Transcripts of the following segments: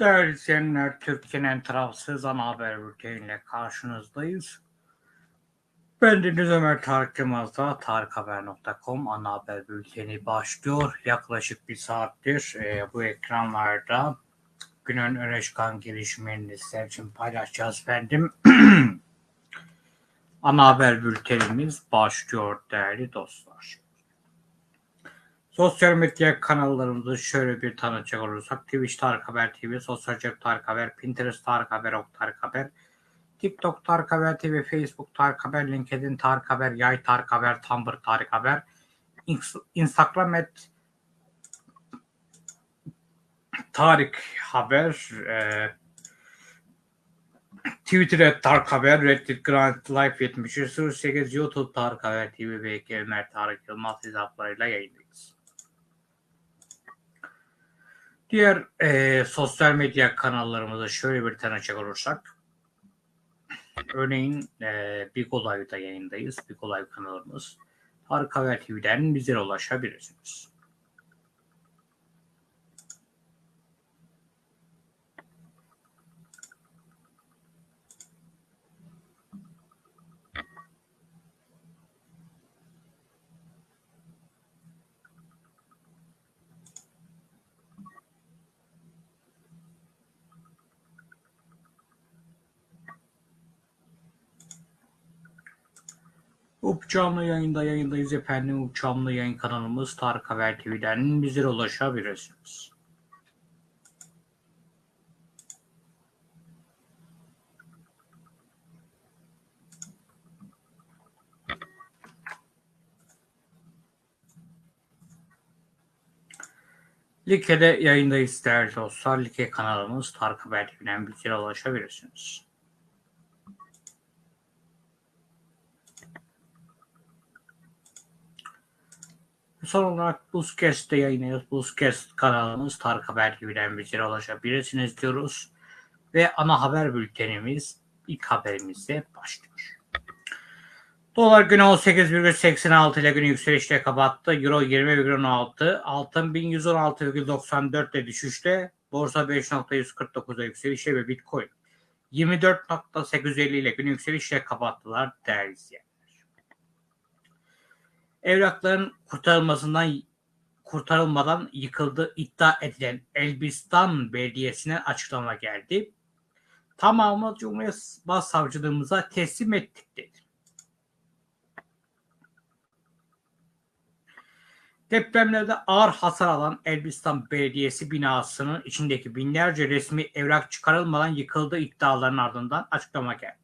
Değerli izleyenler, Türkiye'nin tarafsız ana haber bülteniyle karşınızdayız. Ben Deniz Ömer Tarık Yılmaz'da tarikhaber.com ana haber bülteni başlıyor. Yaklaşık bir saattir e, bu ekranlarda günün öne çıkan gelişmelerini sizler için paylaşacağız efendim. ana haber bültenimiz başlıyor değerli dostlar. Sosyal medya kanallarımızı şöyle bir tanıtacak olursak Twitch Tarık Haber TV, Sosyal Cep Tarık Haber, Pinterest Tarık Haber, Ok Tarık Haber, TikTok Tarık Haber TV, Facebook Tarık Haber, LinkedIn Tarık Haber, Yay Tarık Haber, Tumblr Tarık Haber, Instagram et Tarık Haber, e, Twitter et Tarık Haber, Reddit Grand Life 73, 08, YouTube Tarık Haber TV ve Ömer Tarık Yılmaz hesaplarıyla yayındayız. Diğer e, sosyal medya kanallarımızı şöyle bir tanıcak olursak. Örneğin e, Big Olay'da yayındayız. Big Olay kanalımız. Tarık Haber TV'den bize ulaşabilirsiniz. Up canlı yayında yayındayız efendim. Up yayın kanalımız Tarık Haber TV'den bize ulaşabilirsiniz. Like'de yayındayız değerli dostlar. Like kanalımız Tarık Haber TV'den bize ulaşabilirsiniz. Son olarak Buzkest'te yayınlıyoruz. Buzkest kanalımız Tarık Haber TV'den bizlere ulaşabilirsiniz diyoruz. Ve ana haber bültenimiz ilk haberimizle başlıyor. Dolar günü 18,86 ile günü yükselişle kapattı. Euro 20,16. Altın 1116,94 ile düşüşte. Borsa 5.149'a yükselişle ve Bitcoin 24.850 ile günü yükselişle kapattılar değerli izleyenler evrakların kurtarılmasından kurtarılmadan yıkıldığı iddia edilen Elbistan Belediyesi'ne açıklama geldi. Tamamı Cumhuriyet Başsavcılığımıza teslim ettik dedi. Depremlerde ağır hasar alan Elbistan Belediyesi binasının içindeki binlerce resmi evrak çıkarılmadan yıkıldığı iddialarının ardından açıklama geldi.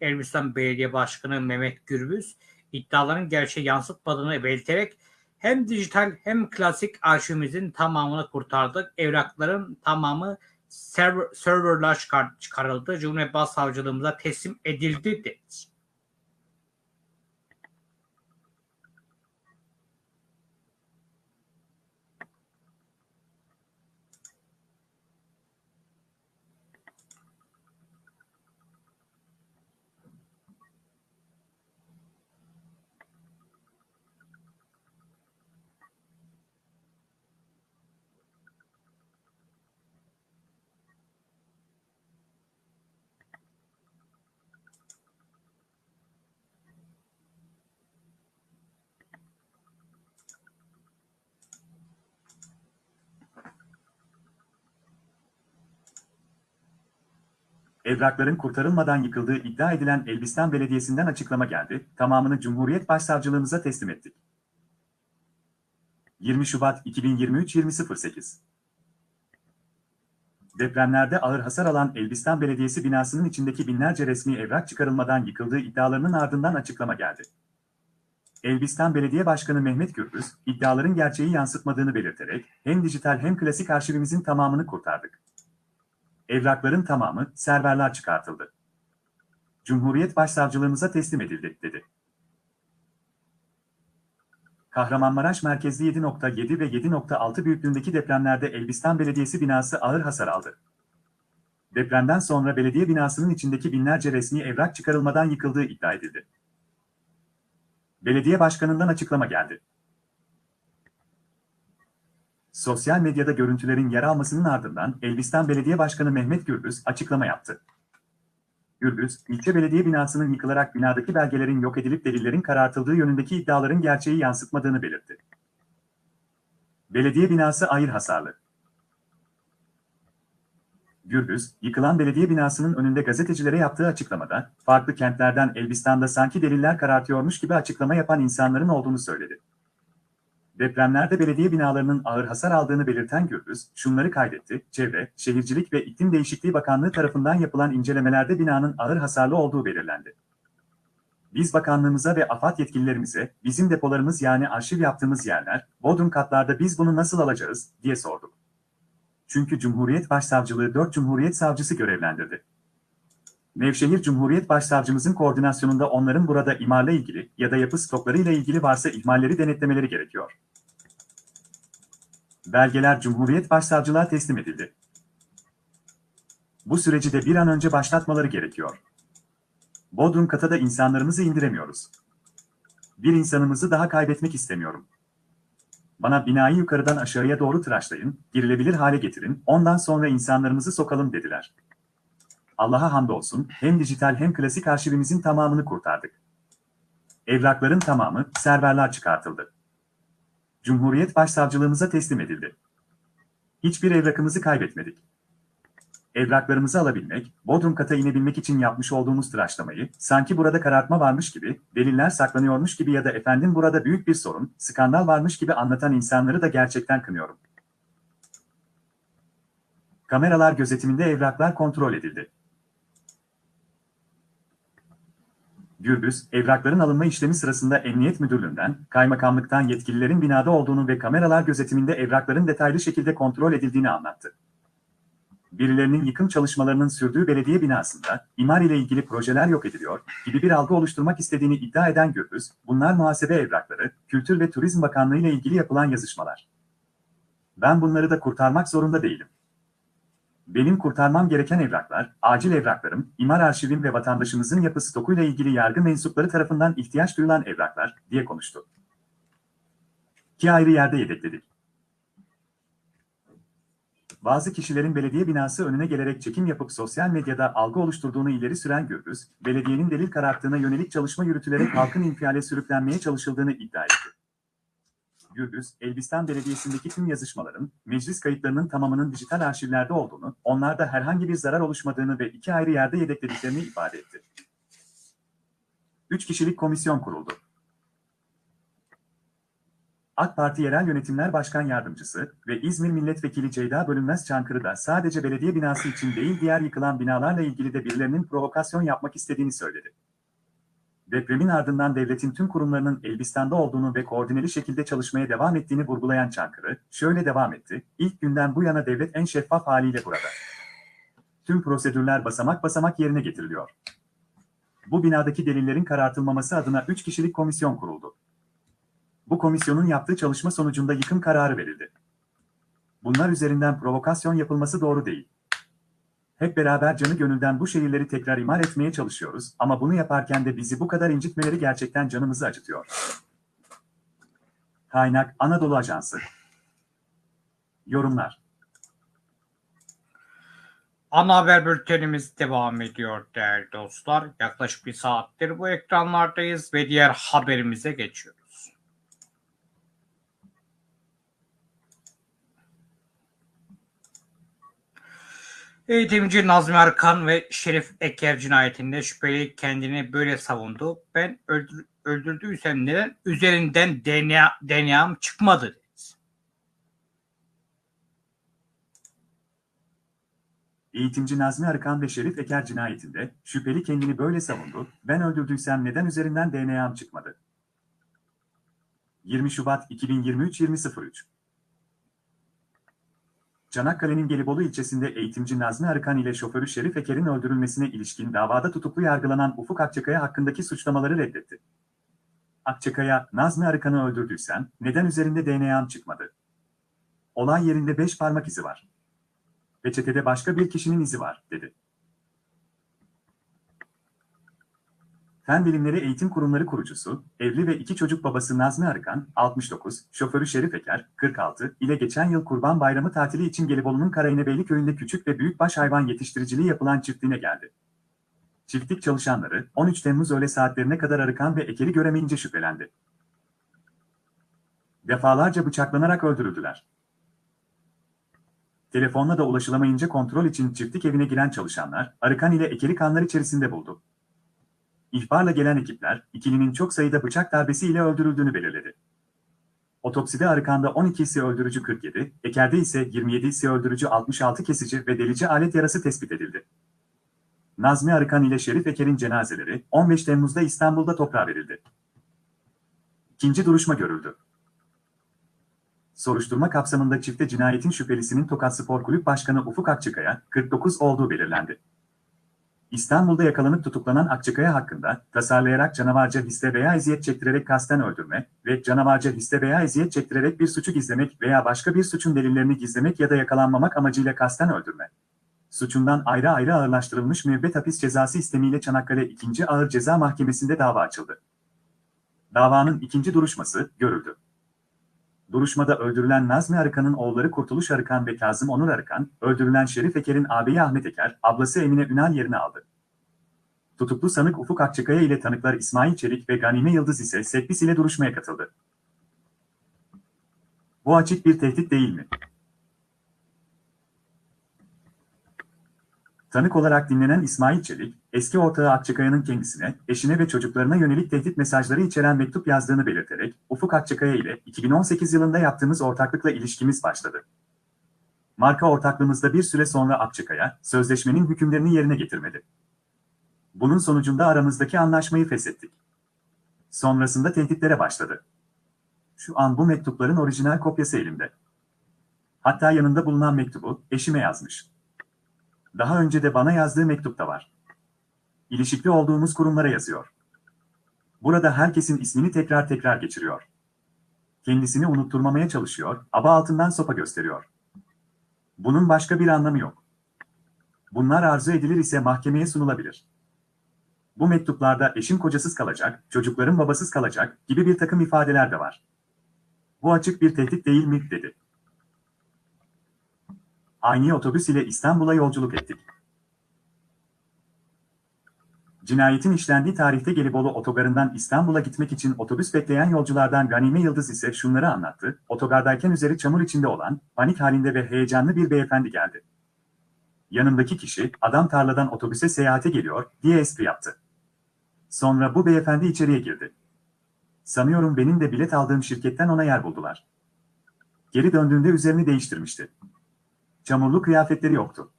Elbistan Belediye Başkanı Mehmet Gürbüz, iddiaların gerçeği yansıtmadığını belirterek hem dijital hem klasik arşivimizin tamamını kurtardık. Evrakların tamamı server, serverlar çıkar, çıkarıldı. Cumhuriyet Başsavcılığımıza teslim edildi dedi. Evrakların kurtarılmadan yıkıldığı iddia edilen Elbistan Belediyesi'nden açıklama geldi, tamamını Cumhuriyet Başsavcılığımıza teslim ettik. 20 Şubat 2023 20.08 Depremlerde ağır hasar alan Elbistan Belediyesi binasının içindeki binlerce resmi evrak çıkarılmadan yıkıldığı iddialarının ardından açıklama geldi. Elbistan Belediye Başkanı Mehmet Gürbüz, iddiaların gerçeği yansıtmadığını belirterek, hem dijital hem klasik arşivimizin tamamını kurtardık. Evrakların tamamı serverler çıkartıldı. Cumhuriyet Başsavcılığımıza teslim edildi, dedi. Kahramanmaraş merkezli 7.7 ve 7.6 büyüklüğündeki depremlerde Elbistan Belediyesi binası ağır hasar aldı. Depremden sonra belediye binasının içindeki binlerce resmi evrak çıkarılmadan yıkıldığı iddia edildi. Belediye başkanından açıklama geldi. Sosyal medyada görüntülerin yer almasının ardından Elbistan Belediye Başkanı Mehmet Gürbüz açıklama yaptı. Gürbüz, ilçe belediye binasının yıkılarak binadaki belgelerin yok edilip delillerin karartıldığı yönündeki iddiaların gerçeği yansıtmadığını belirtti. Belediye binası ayır hasarlı. Gürbüz, yıkılan belediye binasının önünde gazetecilere yaptığı açıklamada, farklı kentlerden Elbistan'da sanki deliller karartıyormuş gibi açıklama yapan insanların olduğunu söyledi. Depremlerde belediye binalarının ağır hasar aldığını belirten Gürbüz, şunları kaydetti, Çevre, Şehircilik ve İklim Değişikliği Bakanlığı tarafından yapılan incelemelerde binanın ağır hasarlı olduğu belirlendi. Biz bakanlığımıza ve AFAD yetkililerimize, bizim depolarımız yani arşiv yaptığımız yerler, Bodrum katlarda biz bunu nasıl alacağız, diye sorduk. Çünkü Cumhuriyet Başsavcılığı 4 Cumhuriyet Savcısı görevlendirdi. Nevşehir Cumhuriyet Başsavcımızın koordinasyonunda onların burada imarla ilgili ya da yapı stoklarıyla ilgili varsa ihmalleri denetlemeleri gerekiyor. Belgeler Cumhuriyet Başsavcılığa teslim edildi. Bu süreci de bir an önce başlatmaları gerekiyor. Bodrum kata da insanlarımızı indiremiyoruz. Bir insanımızı daha kaybetmek istemiyorum. Bana binayı yukarıdan aşağıya doğru tıraşlayın, girilebilir hale getirin, ondan sonra insanlarımızı sokalım dediler. Allah'a hamdolsun, hem dijital hem klasik arşivimizin tamamını kurtardık. Evrakların tamamı, serverler çıkartıldı. Cumhuriyet Başsavcılığımıza teslim edildi. Hiçbir evrakımızı kaybetmedik. Evraklarımızı alabilmek, Bodrum kata inebilmek için yapmış olduğumuz tıraşlamayı, sanki burada karartma varmış gibi, deliller saklanıyormuş gibi ya da efendim burada büyük bir sorun, skandal varmış gibi anlatan insanları da gerçekten kınıyorum. Kameralar gözetiminde evraklar kontrol edildi. Gürbüz, evrakların alınma işlemi sırasında Emniyet Müdürlüğü'nden, kaymakamlıktan yetkililerin binada olduğunu ve kameralar gözetiminde evrakların detaylı şekilde kontrol edildiğini anlattı. Birilerinin yıkım çalışmalarının sürdüğü belediye binasında, imar ile ilgili projeler yok ediliyor gibi bir algı oluşturmak istediğini iddia eden Gürbüz, bunlar muhasebe evrakları, Kültür ve Turizm Bakanlığı ile ilgili yapılan yazışmalar. Ben bunları da kurtarmak zorunda değilim. Benim kurtarmam gereken evraklar, acil evraklarım, imar arşivim ve vatandaşımızın yapı stokuyla ilgili yargı mensupları tarafından ihtiyaç duyulan evraklar, diye konuştu. İki ayrı yerde yedekledik. Bazı kişilerin belediye binası önüne gelerek çekim yapıp sosyal medyada algı oluşturduğunu ileri süren Gürbüz, belediyenin delil kararttığına yönelik çalışma yürütülerek halkın infiale sürüklenmeye çalışıldığını iddia etti. Gürbüz, Elbistan Belediyesi'ndeki tüm yazışmaların, meclis kayıtlarının tamamının dijital arşivlerde olduğunu, onlarda herhangi bir zarar oluşmadığını ve iki ayrı yerde yedeklediklerini ifade etti. Üç kişilik komisyon kuruldu. AK Parti Yerel Yönetimler Başkan Yardımcısı ve İzmir Milletvekili Ceyda Bölünmez Çankırı'da sadece belediye binası için değil diğer yıkılan binalarla ilgili de birilerinin provokasyon yapmak istediğini söyledi. Depremin ardından devletin tüm kurumlarının Elbistan'da olduğunu ve koordineli şekilde çalışmaya devam ettiğini vurgulayan Çankırı, şöyle devam etti, ilk günden bu yana devlet en şeffaf haliyle burada. Tüm prosedürler basamak basamak yerine getiriliyor. Bu binadaki delillerin karartılmaması adına 3 kişilik komisyon kuruldu. Bu komisyonun yaptığı çalışma sonucunda yıkım kararı verildi. Bunlar üzerinden provokasyon yapılması doğru değil. Hep beraber canı gönülden bu şehirleri tekrar imar etmeye çalışıyoruz ama bunu yaparken de bizi bu kadar incitmeleri gerçekten canımızı acıtıyor. Kaynak Anadolu Ajansı Yorumlar Ana haber bültenimiz devam ediyor değerli dostlar. Yaklaşık bir saattir bu ekranlardayız ve diğer haberimize geçiyoruz. Eğitimci Nazmi Arkan ve Şerif Eker cinayetinde şüpheli kendini böyle savundu. Ben öldür, öldürdüysem neden üzerinden DNA, DNA'm çıkmadı. Eğitimci Nazmi Arıkan ve Şerif Eker cinayetinde şüpheli kendini böyle savundu, ben öldürdüysem neden üzerinden DNA'm çıkmadı? 20 Şubat 2023 20.03 Çanakkale'nin Gelibolu ilçesinde eğitimci Nazmi Arıkan ile şoförü Şerif Eker'in öldürülmesine ilişkin davada tutuklu yargılanan Ufuk Akçakaya hakkındaki suçlamaları reddetti. Akçakaya, Nazmi Arıkan'ı öldürdüysen neden üzerinde DNA'm çıkmadı? Olay yerinde 5 parmak izi var. Peçetede başka bir kişinin izi var, dedi. Fen Bilimleri Eğitim Kurumları kurucusu, evli ve iki çocuk babası Nazmi Arıkan, 69, şoförü Şerif Eker, 46, ile geçen yıl Kurban Bayramı tatili için Gelibolu'nun Karainebeyli köyünde küçük ve büyükbaş hayvan yetiştiriciliği yapılan çiftliğine geldi. Çiftlik çalışanları 13 Temmuz öğle saatlerine kadar Arıkan ve Eker'i göremeyince şüphelendi. Defalarca bıçaklanarak öldürüldüler. Telefonla da ulaşılamayınca kontrol için çiftlik evine giren çalışanlar, Arıkan ile Eker'i kanlar içerisinde buldu. İhbarla gelen ekipler, ikilinin çok sayıda bıçak darbesiyle öldürüldüğünü belirledi. Otopside Arıkan'da 12'si öldürücü 47, Eker'de ise 27'si öldürücü 66 kesici ve delici alet yarası tespit edildi. Nazmi Arıkan ile Şerif Eker'in cenazeleri 15 Temmuz'da İstanbul'da toprağa verildi. İkinci duruşma görüldü. Soruşturma kapsamında çifte cinayetin şüphelisinin Tokat Spor Kulüp Başkanı Ufuk Akçıkaya, 49 olduğu belirlendi. İstanbul'da yakalanıp tutuklanan Akçıkaya hakkında tasarlayarak canavarca hisse veya eziyet çektirerek kasten öldürme ve canavarca hisse veya eziyet çektirerek bir suçu gizlemek veya başka bir suçun delillerini gizlemek ya da yakalanmamak amacıyla kasten öldürme. Suçundan ayrı ayrı ağırlaştırılmış müebbet hapis cezası istemiyle Çanakkale 2. Ağır Ceza Mahkemesi'nde dava açıldı. Davanın ikinci duruşması görüldü. Duruşmada öldürülen Nazmi Arıkan'ın oğulları Kurtuluş Arıkan ve Kazım Onur Arıkan, öldürülen Şerif Eker'in ağabeyi Ahmet Eker, ablası Emine Ünal yerini aldı. Tutuklu sanık Ufuk Akçakaya ile tanıklar İsmail Çelik ve Ganime Yıldız ise Sekbis ile duruşmaya katıldı. Bu açık bir tehdit değil mi? Tanık olarak dinlenen İsmail Çelik, eski ortağı Akçakaya'nın kendisine, eşine ve çocuklarına yönelik tehdit mesajları içeren mektup yazdığını belirterek, Ufuk Akçakaya ile 2018 yılında yaptığımız ortaklıkla ilişkimiz başladı. Marka ortaklığımızda bir süre sonra Akçakaya, sözleşmenin hükümlerini yerine getirmedi. Bunun sonucunda aramızdaki anlaşmayı feshettik. Sonrasında tehditlere başladı. Şu an bu mektupların orijinal kopyası elimde. Hatta yanında bulunan mektubu eşime yazmış. Daha önce de bana yazdığı mektupta var. İlişikli olduğumuz kurumlara yazıyor. Burada herkesin ismini tekrar tekrar geçiriyor. Kendisini unutturmamaya çalışıyor, aba altından sopa gösteriyor. Bunun başka bir anlamı yok. Bunlar arzu edilir ise mahkemeye sunulabilir. Bu mektuplarda eşim kocasız kalacak, çocuklarım babasız kalacak gibi bir takım ifadeler de var. Bu açık bir tehdit değil mi, dedi. Aynı otobüs ile İstanbul'a yolculuk ettik. Cinayetin işlendiği tarihte Gelibolu otogarından İstanbul'a gitmek için otobüs bekleyen yolculardan Ganime Yıldız ise şunları anlattı. Otogardayken üzeri çamur içinde olan, panik halinde ve heyecanlı bir beyefendi geldi. Yanımdaki kişi, adam tarladan otobüse seyahate geliyor, diye espri yaptı. Sonra bu beyefendi içeriye girdi. Sanıyorum benim de bilet aldığım şirketten ona yer buldular. Geri döndüğünde üzerini değiştirmişti. Çamurlu kıyafetleri yoktu.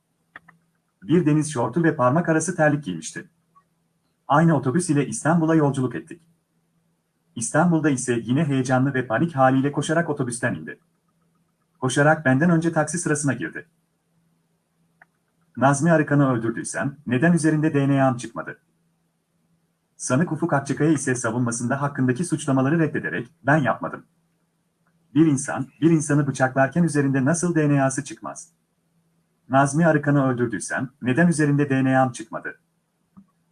Bir deniz şortu ve parmak arası terlik giymişti. Aynı otobüs ile İstanbul'a yolculuk ettik. İstanbul'da ise yine heyecanlı ve panik haliyle koşarak otobüsten indi. Koşarak benden önce taksi sırasına girdi. Nazmi Arıkan'ı öldürdüysem neden üzerinde DNA'm çıkmadı? Sanık Ufuk Akçakaya ise savunmasında hakkındaki suçlamaları reddederek ben yapmadım. Bir insan, bir insanı bıçaklarken üzerinde nasıl DNA'sı çıkmaz? Nazmi Arıkan'ı öldürdüysem neden üzerinde DNA'm çıkmadı?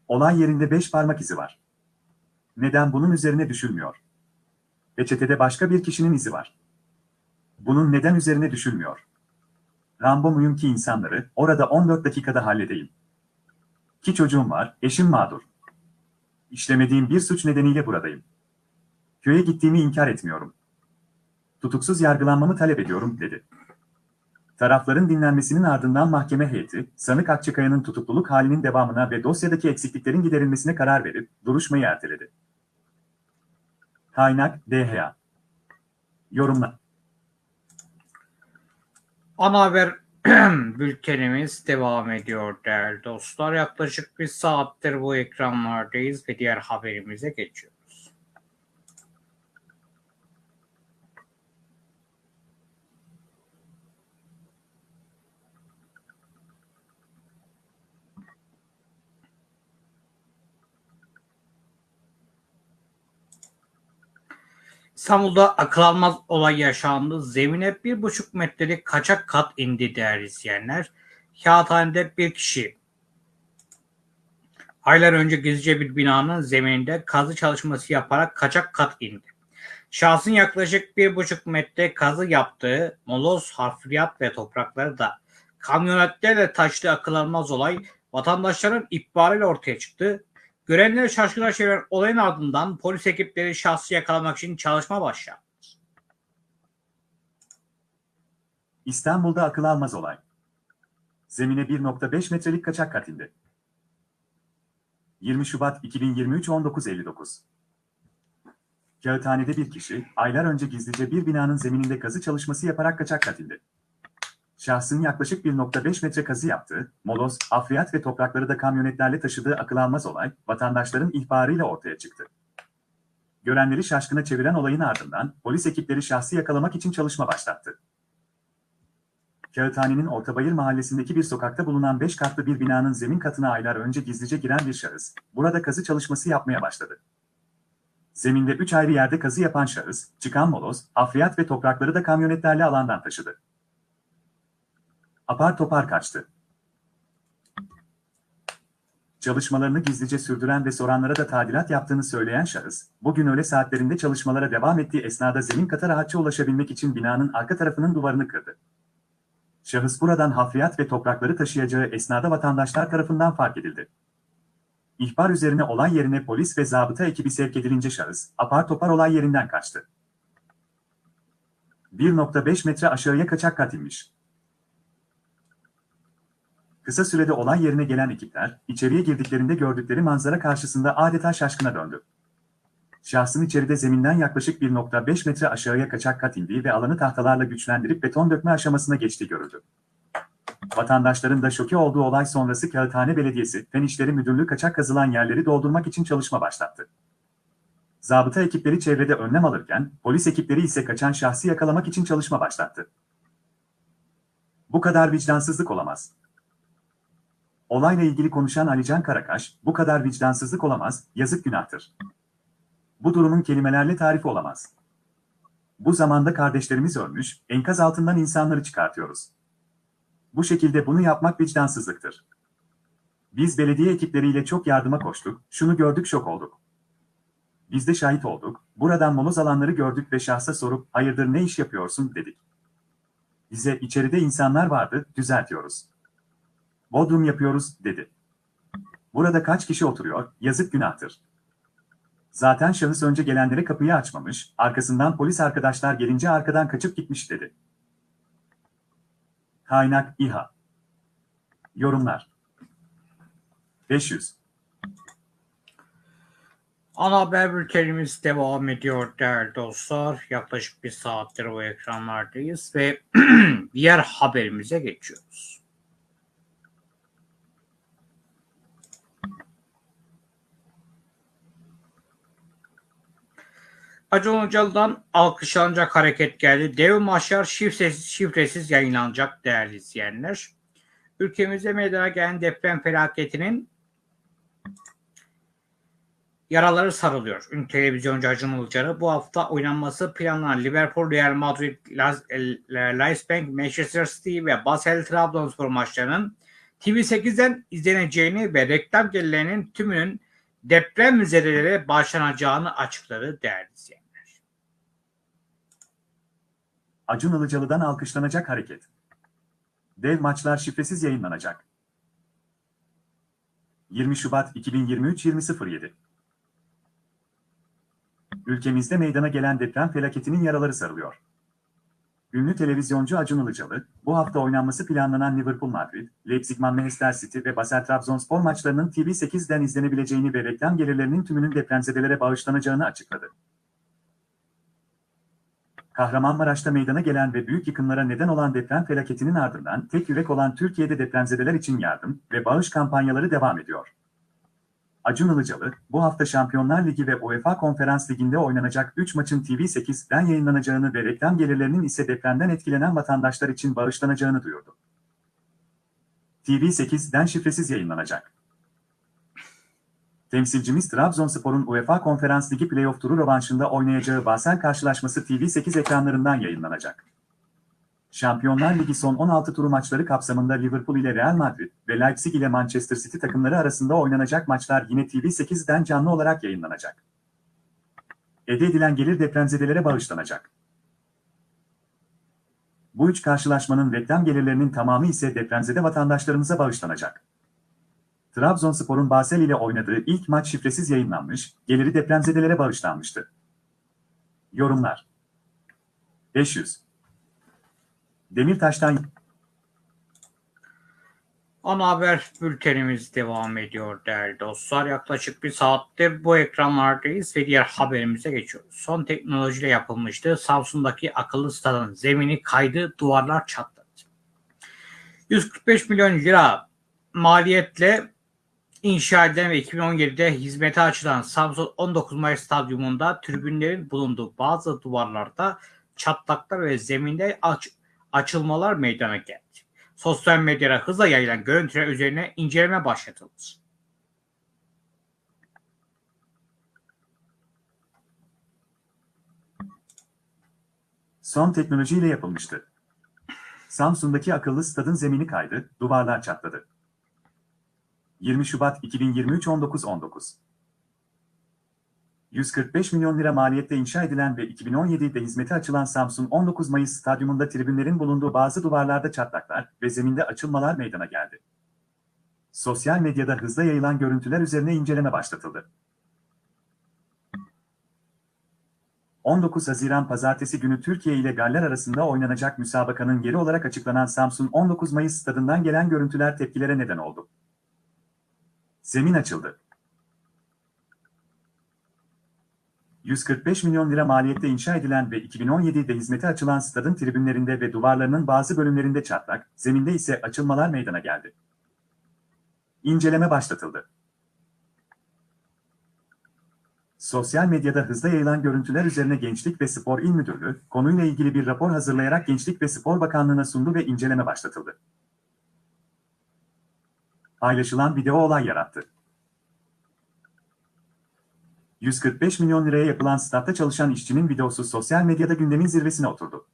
Olay yerinde beş parmak izi var. Neden bunun üzerine düşülmüyor? Peçetede başka bir kişinin izi var. Bunun neden üzerine düşülmüyor? Rambo muyum ki insanları orada 14 dakikada halledeyim? Ki çocuğum var, eşim mağdur. İşlemediğim bir suç nedeniyle buradayım. Köye gittiğimi inkar etmiyorum. Tutuksuz yargılanmamı talep ediyorum, dedi. Tarafların dinlenmesinin ardından mahkeme heyeti, sanık Akçakaya'nın tutukluluk halinin devamına ve dosyadaki eksikliklerin giderilmesine karar verip duruşmayı erteledi. Kaynak DHA Yorumla Ana haber bültenimiz devam ediyor değerli dostlar. Yaklaşık bir saattir bu ekranlardayız ve diğer haberimize geçiyoruz. İstanbul'da akıl almaz olay yaşandı. Zemine bir buçuk metrelik kaçak kat indi değerli izleyenler. Kağıthanede bir kişi aylar önce gizlice bir binanın zemininde kazı çalışması yaparak kaçak kat indi. Şahsın yaklaşık bir buçuk metre kazı yaptığı moloz, harfiyat ve toprakları da kamyonetlerle taştığı akıl almaz olay vatandaşların ihbarıyla ortaya çıktı. Görenleri şaşkına çeviren olayın ardından polis ekipleri şahsı yakalamak için çalışma başlattı. İstanbul'da akıl almaz olay. Zemine 1.5 metrelik kaçak kat indi. 20 Şubat 2023 19.59 Kağıthanede bir kişi, aylar önce gizlice bir binanın zemininde kazı çalışması yaparak kaçak kat indi. Şahsın yaklaşık 1.5 metre kazı yaptığı, moloz, afriyat ve toprakları da kamyonetlerle taşıdığı akıl almaz olay, vatandaşların ihbarıyla ortaya çıktı. Görenleri şaşkına çeviren olayın ardından, polis ekipleri şahsı yakalamak için çalışma başlattı. Kağıthane'nin Ortabayır mahallesindeki bir sokakta bulunan 5 katlı bir binanın zemin katına aylar önce gizlice giren bir şahıs, burada kazı çalışması yapmaya başladı. Zeminde 3 ayrı yerde kazı yapan şahıs, çıkan moloz, afriyat ve toprakları da kamyonetlerle alandan taşıdı. Apar topar kaçtı. Çalışmalarını gizlice sürdüren ve soranlara da tadilat yaptığını söyleyen şahıs, bugün öğle saatlerinde çalışmalara devam ettiği esnada zemin kata rahatça ulaşabilmek için binanın arka tarafının duvarını kırdı. Şahıs buradan hafriyat ve toprakları taşıyacağı esnada vatandaşlar tarafından fark edildi. İhbar üzerine olay yerine polis ve zabıta ekibi sevk edilince şahıs, apar topar olay yerinden kaçtı. 1.5 metre aşağıya kaçak kat inmiş. Kısa sürede olay yerine gelen ekipler, içeriye girdiklerinde gördükleri manzara karşısında adeta şaşkına döndü. Şahsın içeride zeminden yaklaşık 1.5 metre aşağıya kaçak kat indiği ve alanı tahtalarla güçlendirip beton dökme aşamasına geçtiği görüldü. Vatandaşların da şoke olduğu olay sonrası Kağıthane Belediyesi, Fen İşleri Müdürlüğü kaçak kazılan yerleri doldurmak için çalışma başlattı. Zabıta ekipleri çevrede önlem alırken, polis ekipleri ise kaçan şahsı yakalamak için çalışma başlattı. Bu kadar vicdansızlık olamaz. Olayla ilgili konuşan Alican Karakaş, bu kadar vicdansızlık olamaz, yazık günahtır. Bu durumun kelimelerle tarifi olamaz. Bu zamanda kardeşlerimiz ölmüş, enkaz altından insanları çıkartıyoruz. Bu şekilde bunu yapmak vicdansızlıktır. Biz belediye ekipleriyle çok yardıma koştuk, şunu gördük şok olduk. Biz de şahit olduk, buradan moloz alanları gördük ve şahsa sorup hayırdır ne iş yapıyorsun dedik. Bize içeride insanlar vardı, düzeltiyoruz. Bodrum yapıyoruz dedi. Burada kaç kişi oturuyor, yazık günahtır. Zaten şahıs önce gelenlere kapıyı açmamış, arkasından polis arkadaşlar gelince arkadan kaçıp gitmiş dedi. Kaynak İHA Yorumlar 500 Ana haber bültenimiz devam ediyor değerli dostlar. Yaklaşık bir saattir bu ekranlardayız ve diğer haberimize geçiyoruz. Acun Ilıcalı'dan alkışlanacak hareket geldi. Dev maçlar şifresiz, şifresiz yayınlanacak değerli izleyenler. Ülkemizde meydana gelen deprem felaketinin yaraları sarılıyor. Ünlü televizyoncu Acun Ilıcalı bu hafta oynanması planlanan Liverpool, Real Madrid, Leipzig, Manchester City ve Basel Trabzonspor maçlarının TV8'den izleneceğini ve reklam gelirlerinin tümünün deprem müzedelere başlanacağını açıkladı değerli izleyenler. Acun Ilıcalı'dan alkışlanacak hareket. Dev maçlar şifresiz yayınlanacak. 20 Şubat 2023 20.07 Ülkemizde meydana gelen deprem felaketinin yaraları sarılıyor. Ünlü televizyoncu Acun Ilıcalı, bu hafta oynanması planlanan Liverpool Madrid, Leipzig Manchester City ve Basel Trabzonspor maçlarının TV8'den izlenebileceğini ve reklam gelirlerinin tümünün depremzedelere bağışlanacağını açıkladı. Kahramanmaraş'ta meydana gelen ve büyük yıkımlara neden olan deprem felaketinin ardından tek yürek olan Türkiye'de depremzedeler için yardım ve bağış kampanyaları devam ediyor. Acun Ilıcalı, bu hafta Şampiyonlar Ligi ve UEFA Konferans Ligi'nde oynanacak 3 maçın TV8'den yayınlanacağını ve reklam gelirlerinin ise depremden etkilenen vatandaşlar için bağışlanacağını duyurdu. TV8'den şifresiz yayınlanacak. Temsilcimiz Trabzonspor'un UEFA Konferans Ligi playoff turu rövanşında oynayacağı Basel karşılaşması TV8 ekranlarından yayınlanacak. Şampiyonlar Ligi son 16 turu maçları kapsamında Liverpool ile Real Madrid ve Leipzig ile Manchester City takımları arasında oynanacak maçlar yine TV8'den canlı olarak yayınlanacak. Elde edilen gelir depremzedelere bağışlanacak. Bu üç karşılaşmanın reklam gelirlerinin tamamı ise depremzede vatandaşlarımıza bağışlanacak. Trabzonspor'un Basel ile oynadığı ilk maç şifresiz yayınlanmış, geliri depremzedelere bağışlanmıştı. Yorumlar 500 Demirtaş'tan Ana haber bültenimiz devam ediyor değerli dostlar. Yaklaşık bir saattir bu ekranlardayız ve diğer haberimize geçiyoruz. Son teknolojiyle yapılmıştı. Samsun'daki akıllı stadın zemini kaydı, duvarlar çatladı. 145 milyon lira maliyetle inşa edilen ve 2017'de hizmete açılan Samsun 19 Mayıs Stadyumunda tribünlerin bulunduğu bazı duvarlarda çatlaklar ve zeminde aç, açılmalar meydana geldi. Sosyal medyada hızla yayılan görüntüler üzerine inceleme başlatıldı. son teknolojiyle yapılmıştı. Samsun'daki akıllı stadın zemini kaydı, duvarlar çatladı. 20 Şubat 2023 19.19 145 milyon lira maliyetle inşa edilen ve 2017'de hizmete açılan Samsun 19 Mayıs stadyumunda tribünlerin bulunduğu bazı duvarlarda çatlaklar ve zeminde açılmalar meydana geldi. Sosyal medyada hızla yayılan görüntüler üzerine inceleme başlatıldı. 19 Haziran Pazartesi günü Türkiye ile Galler arasında oynanacak müsabakanın yeri olarak açıklanan Samsun 19 Mayıs stadından gelen görüntüler tepkilere neden oldu. Zemin açıldı. 145 milyon lira maliyette inşa edilen ve 2017'de hizmete açılan stadın tribünlerinde ve duvarlarının bazı bölümlerinde çatlak, zeminde ise açılmalar meydana geldi. İnceleme başlatıldı. Sosyal medyada hızla yayılan görüntüler üzerine Gençlik ve Spor İl Müdürlüğü, konuyla ilgili bir rapor hazırlayarak Gençlik ve Spor Bakanlığı'na sundu ve inceleme başlatıldı. Paylaşılan video olay yarattı. 145 milyon liraya yapılan statta çalışan işçinin videosu sosyal medyada gündemin zirvesine oturdu.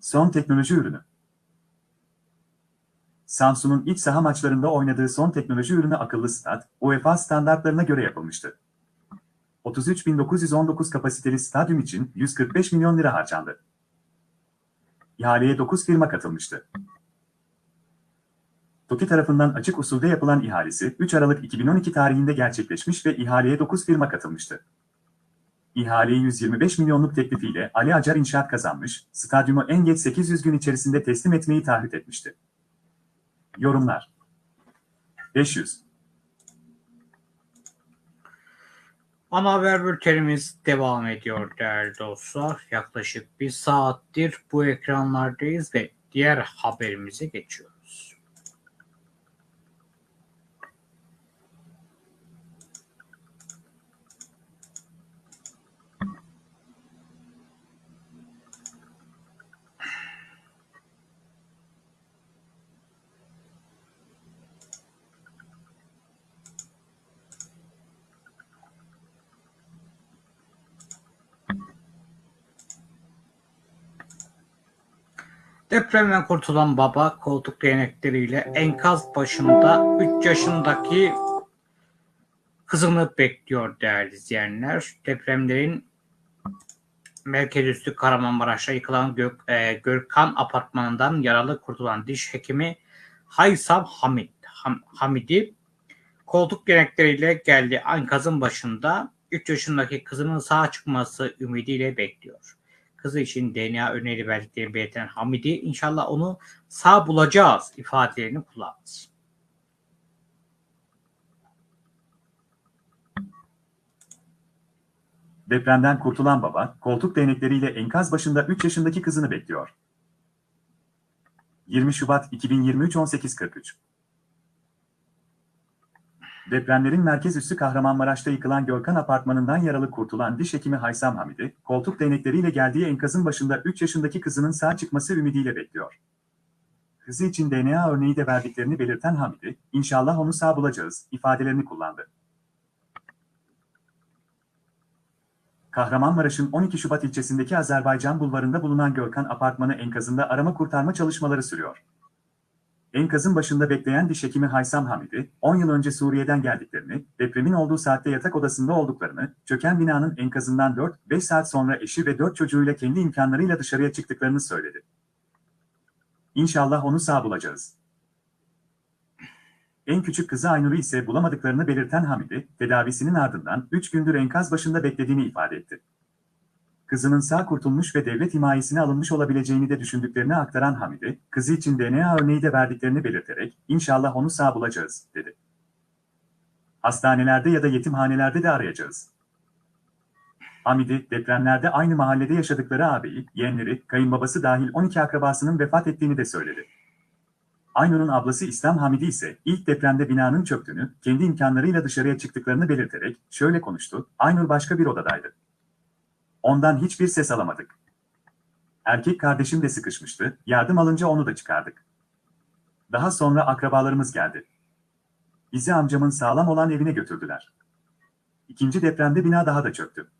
Son teknoloji ürünü. Samsun'un iç saha maçlarında oynadığı son teknoloji ürünü akıllı stat, UEFA standartlarına göre yapılmıştı. 33.919 kapasiteli stadyum için 145 milyon lira harcandı. İhaleye 9 firma katılmıştı. TOKİ tarafından açık usulde yapılan ihalesi 3 Aralık 2012 tarihinde gerçekleşmiş ve ihaleye 9 firma katılmıştı. İhaleyi 125 milyonluk teklifiyle Ali Acar İnşaat kazanmış, stadyumu en geç 800 gün içerisinde teslim etmeyi taahhüt etmişti. Yorumlar 500 Ana haber bültenimiz devam ediyor değerli dostlar. Yaklaşık bir saattir bu ekranlardayız ve diğer haberimize geçiyoruz. Depremden kurtulan baba koltuk değnekleriyle enkaz başında 3 yaşındaki kızını bekliyor değerli izleyenler. Depremlerin merkez üstü Kahramanmaraş'ta yıkılan Gök, e, Görkan apartmanından yaralı kurtulan diş hekimi Haysam Hamid, Ham, Hamidi koltuk değnekleriyle geldi. Enkazın başında 3 yaşındaki kızının sağ çıkması ümidiyle bekliyor kızı için DNA örneği verdiklerini belirten Hamidi inşallah onu sağ bulacağız ifadelerini kullandı. Depremden kurtulan baba, koltuk değnekleriyle enkaz başında 3 yaşındaki kızını bekliyor. 20 Şubat 2023 18.43 Depremlerin merkez üssü Kahramanmaraş'ta yıkılan Görkan apartmanından yaralı kurtulan diş hekimi Haysam Hamidi, koltuk değnekleriyle geldiği enkazın başında 3 yaşındaki kızının sağ çıkması ümidiyle bekliyor. Kızı için DNA örneği de verdiklerini belirten Hamidi, inşallah onu sağ bulacağız ifadelerini kullandı. Kahramanmaraş'ın 12 Şubat ilçesindeki Azerbaycan bulvarında bulunan Görkan Apartmanı enkazında arama kurtarma çalışmaları sürüyor. Enkazın başında bekleyen diş hekimi Haysam Hamidi, 10 yıl önce Suriye'den geldiklerini, depremin olduğu saatte yatak odasında olduklarını, çöken binanın enkazından 4-5 saat sonra eşi ve 4 çocuğuyla kendi imkanlarıyla dışarıya çıktıklarını söyledi. İnşallah onu sağ bulacağız. En küçük kızı Aynur'u ise bulamadıklarını belirten Hamidi, tedavisinin ardından 3 gündür enkaz başında beklediğini ifade etti. Kızının sağ kurtulmuş ve devlet himayesine alınmış olabileceğini de düşündüklerini aktaran Hamidi, kızı için DNA örneği de verdiklerini belirterek, inşallah onu sağ bulacağız, dedi. Hastanelerde ya da yetimhanelerde de arayacağız. Hamidi, depremlerde aynı mahallede yaşadıkları ağabeyi, yeğenleri, kayınbabası dahil 12 akrabasının vefat ettiğini de söyledi. Aynur'un ablası İslam Hamidi ise ilk depremde binanın çöktüğünü, kendi imkanlarıyla dışarıya çıktıklarını belirterek şöyle konuştu, Aynur başka bir odadaydı. Ondan hiçbir ses alamadık. Erkek kardeşim de sıkışmıştı, yardım alınca onu da çıkardık. Daha sonra akrabalarımız geldi. Bizi amcamın sağlam olan evine götürdüler. İkinci depremde bina daha da çöktü.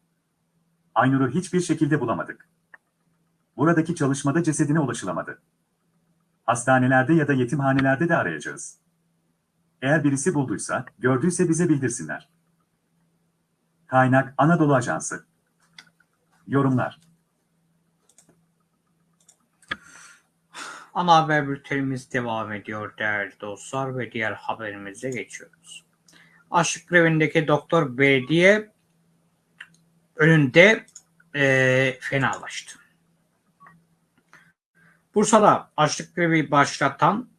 Aynur'u hiçbir şekilde bulamadık. Buradaki çalışmada cesedine ulaşılamadı. Hastanelerde ya da yetimhanelerde de arayacağız. Eğer birisi bulduysa, gördüyse bize bildirsinler. Kaynak Anadolu Ajansı Yorumlar Ana haber bültenimiz devam ediyor değerli dostlar ve diğer haberimize geçiyoruz. Açlık grevindeki doktor belediye önünde eee fenalaştı. Bursa'da açlık grevi başlatan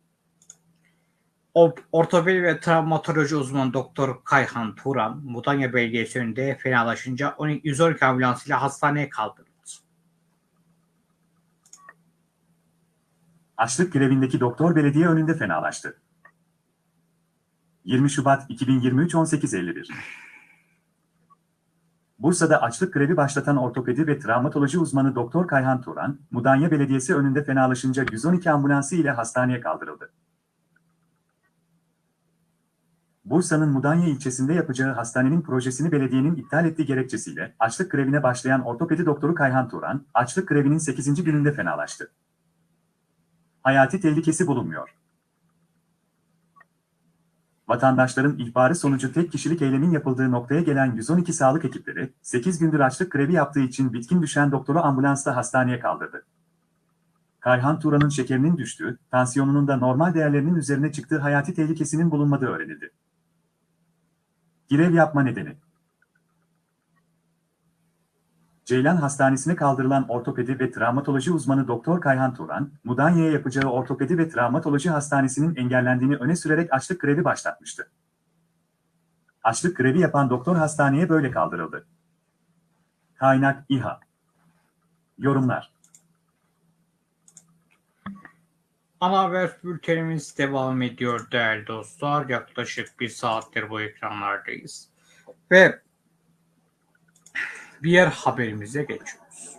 ortopedi ve travmatoloji uzmanı Doktor Kayhan Turan, Mudanya Belediyesi önünde fenalaşınca 12 112 ambulansıyla hastaneye kaldırıldı. Açlık grevindeki doktor belediye önünde fenalaştı. 20 Şubat 2023 18.51 Bursa'da açlık grevi başlatan ortopedi ve travmatoloji uzmanı Doktor Kayhan Turan, Mudanya Belediyesi önünde fenalaşınca 112 ambulansı ile hastaneye kaldırıldı. Bursa'nın Mudanya ilçesinde yapacağı hastanenin projesini belediyenin iptal ettiği gerekçesiyle açlık grevine başlayan ortopedi doktoru Kayhan Turan, açlık grevinin 8. gününde fenalaştı. Hayati tehlikesi bulunmuyor. Vatandaşların ihbarı sonucu tek kişilik eylemin yapıldığı noktaya gelen 112 sağlık ekipleri, 8 gündür açlık grevi yaptığı için bitkin düşen doktoru ambulansla hastaneye kaldırdı. Kayhan Turan'ın şekerinin düştüğü, tansiyonunun da normal değerlerinin üzerine çıktığı hayati tehlikesinin bulunmadığı öğrenildi. Grev yapma nedeni Ceylan Hastanesi'ne kaldırılan ortopedi ve travmatoloji uzmanı Doktor Kayhan Turan, Mudanya'ya yapacağı ortopedi ve travmatoloji hastanesinin engellendiğini öne sürerek açlık grevi başlatmıştı. Açlık grevi yapan doktor hastaneye böyle kaldırıldı. Kaynak İHA Yorumlar Ana haber bültenimiz devam ediyor değerli dostlar. Yaklaşık bir saattir bu ekranlardayız. Ve diğer haberimize geçiyoruz.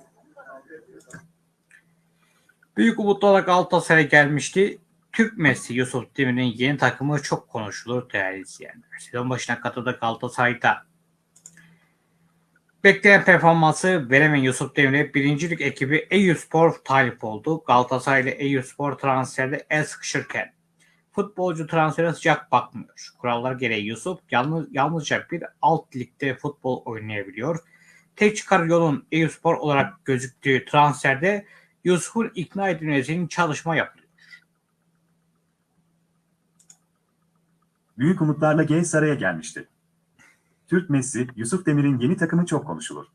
Büyük umutlarla Galatasaray gelmişti. Türk Messi Yusuf Demir'in yeni takımı çok konuşulur değerli izleyenler. Sezon başına katıldı Galatasaray'da. Bekleyen performansı veremeyen Yusuf Demir'e birincilik ekibi Eyüpspor talip oldu. Galatasaray ile Eyüpspor transferde el sıkışırken futbolcu transfere sıcak bakmıyor. Kurallar gereği Yusuf yalnız, yalnızca bir alt ligde futbol oynayabiliyor. Tek çıkar yolun Eyüpspor olarak gözüktüğü transferde Yusuf'un ikna edilmesi için çalışma yapılıyor. Büyük umutlarla G Saray'a gelmişti. Türk Messi, Yusuf Demir'in yeni takımı çok konuşulur.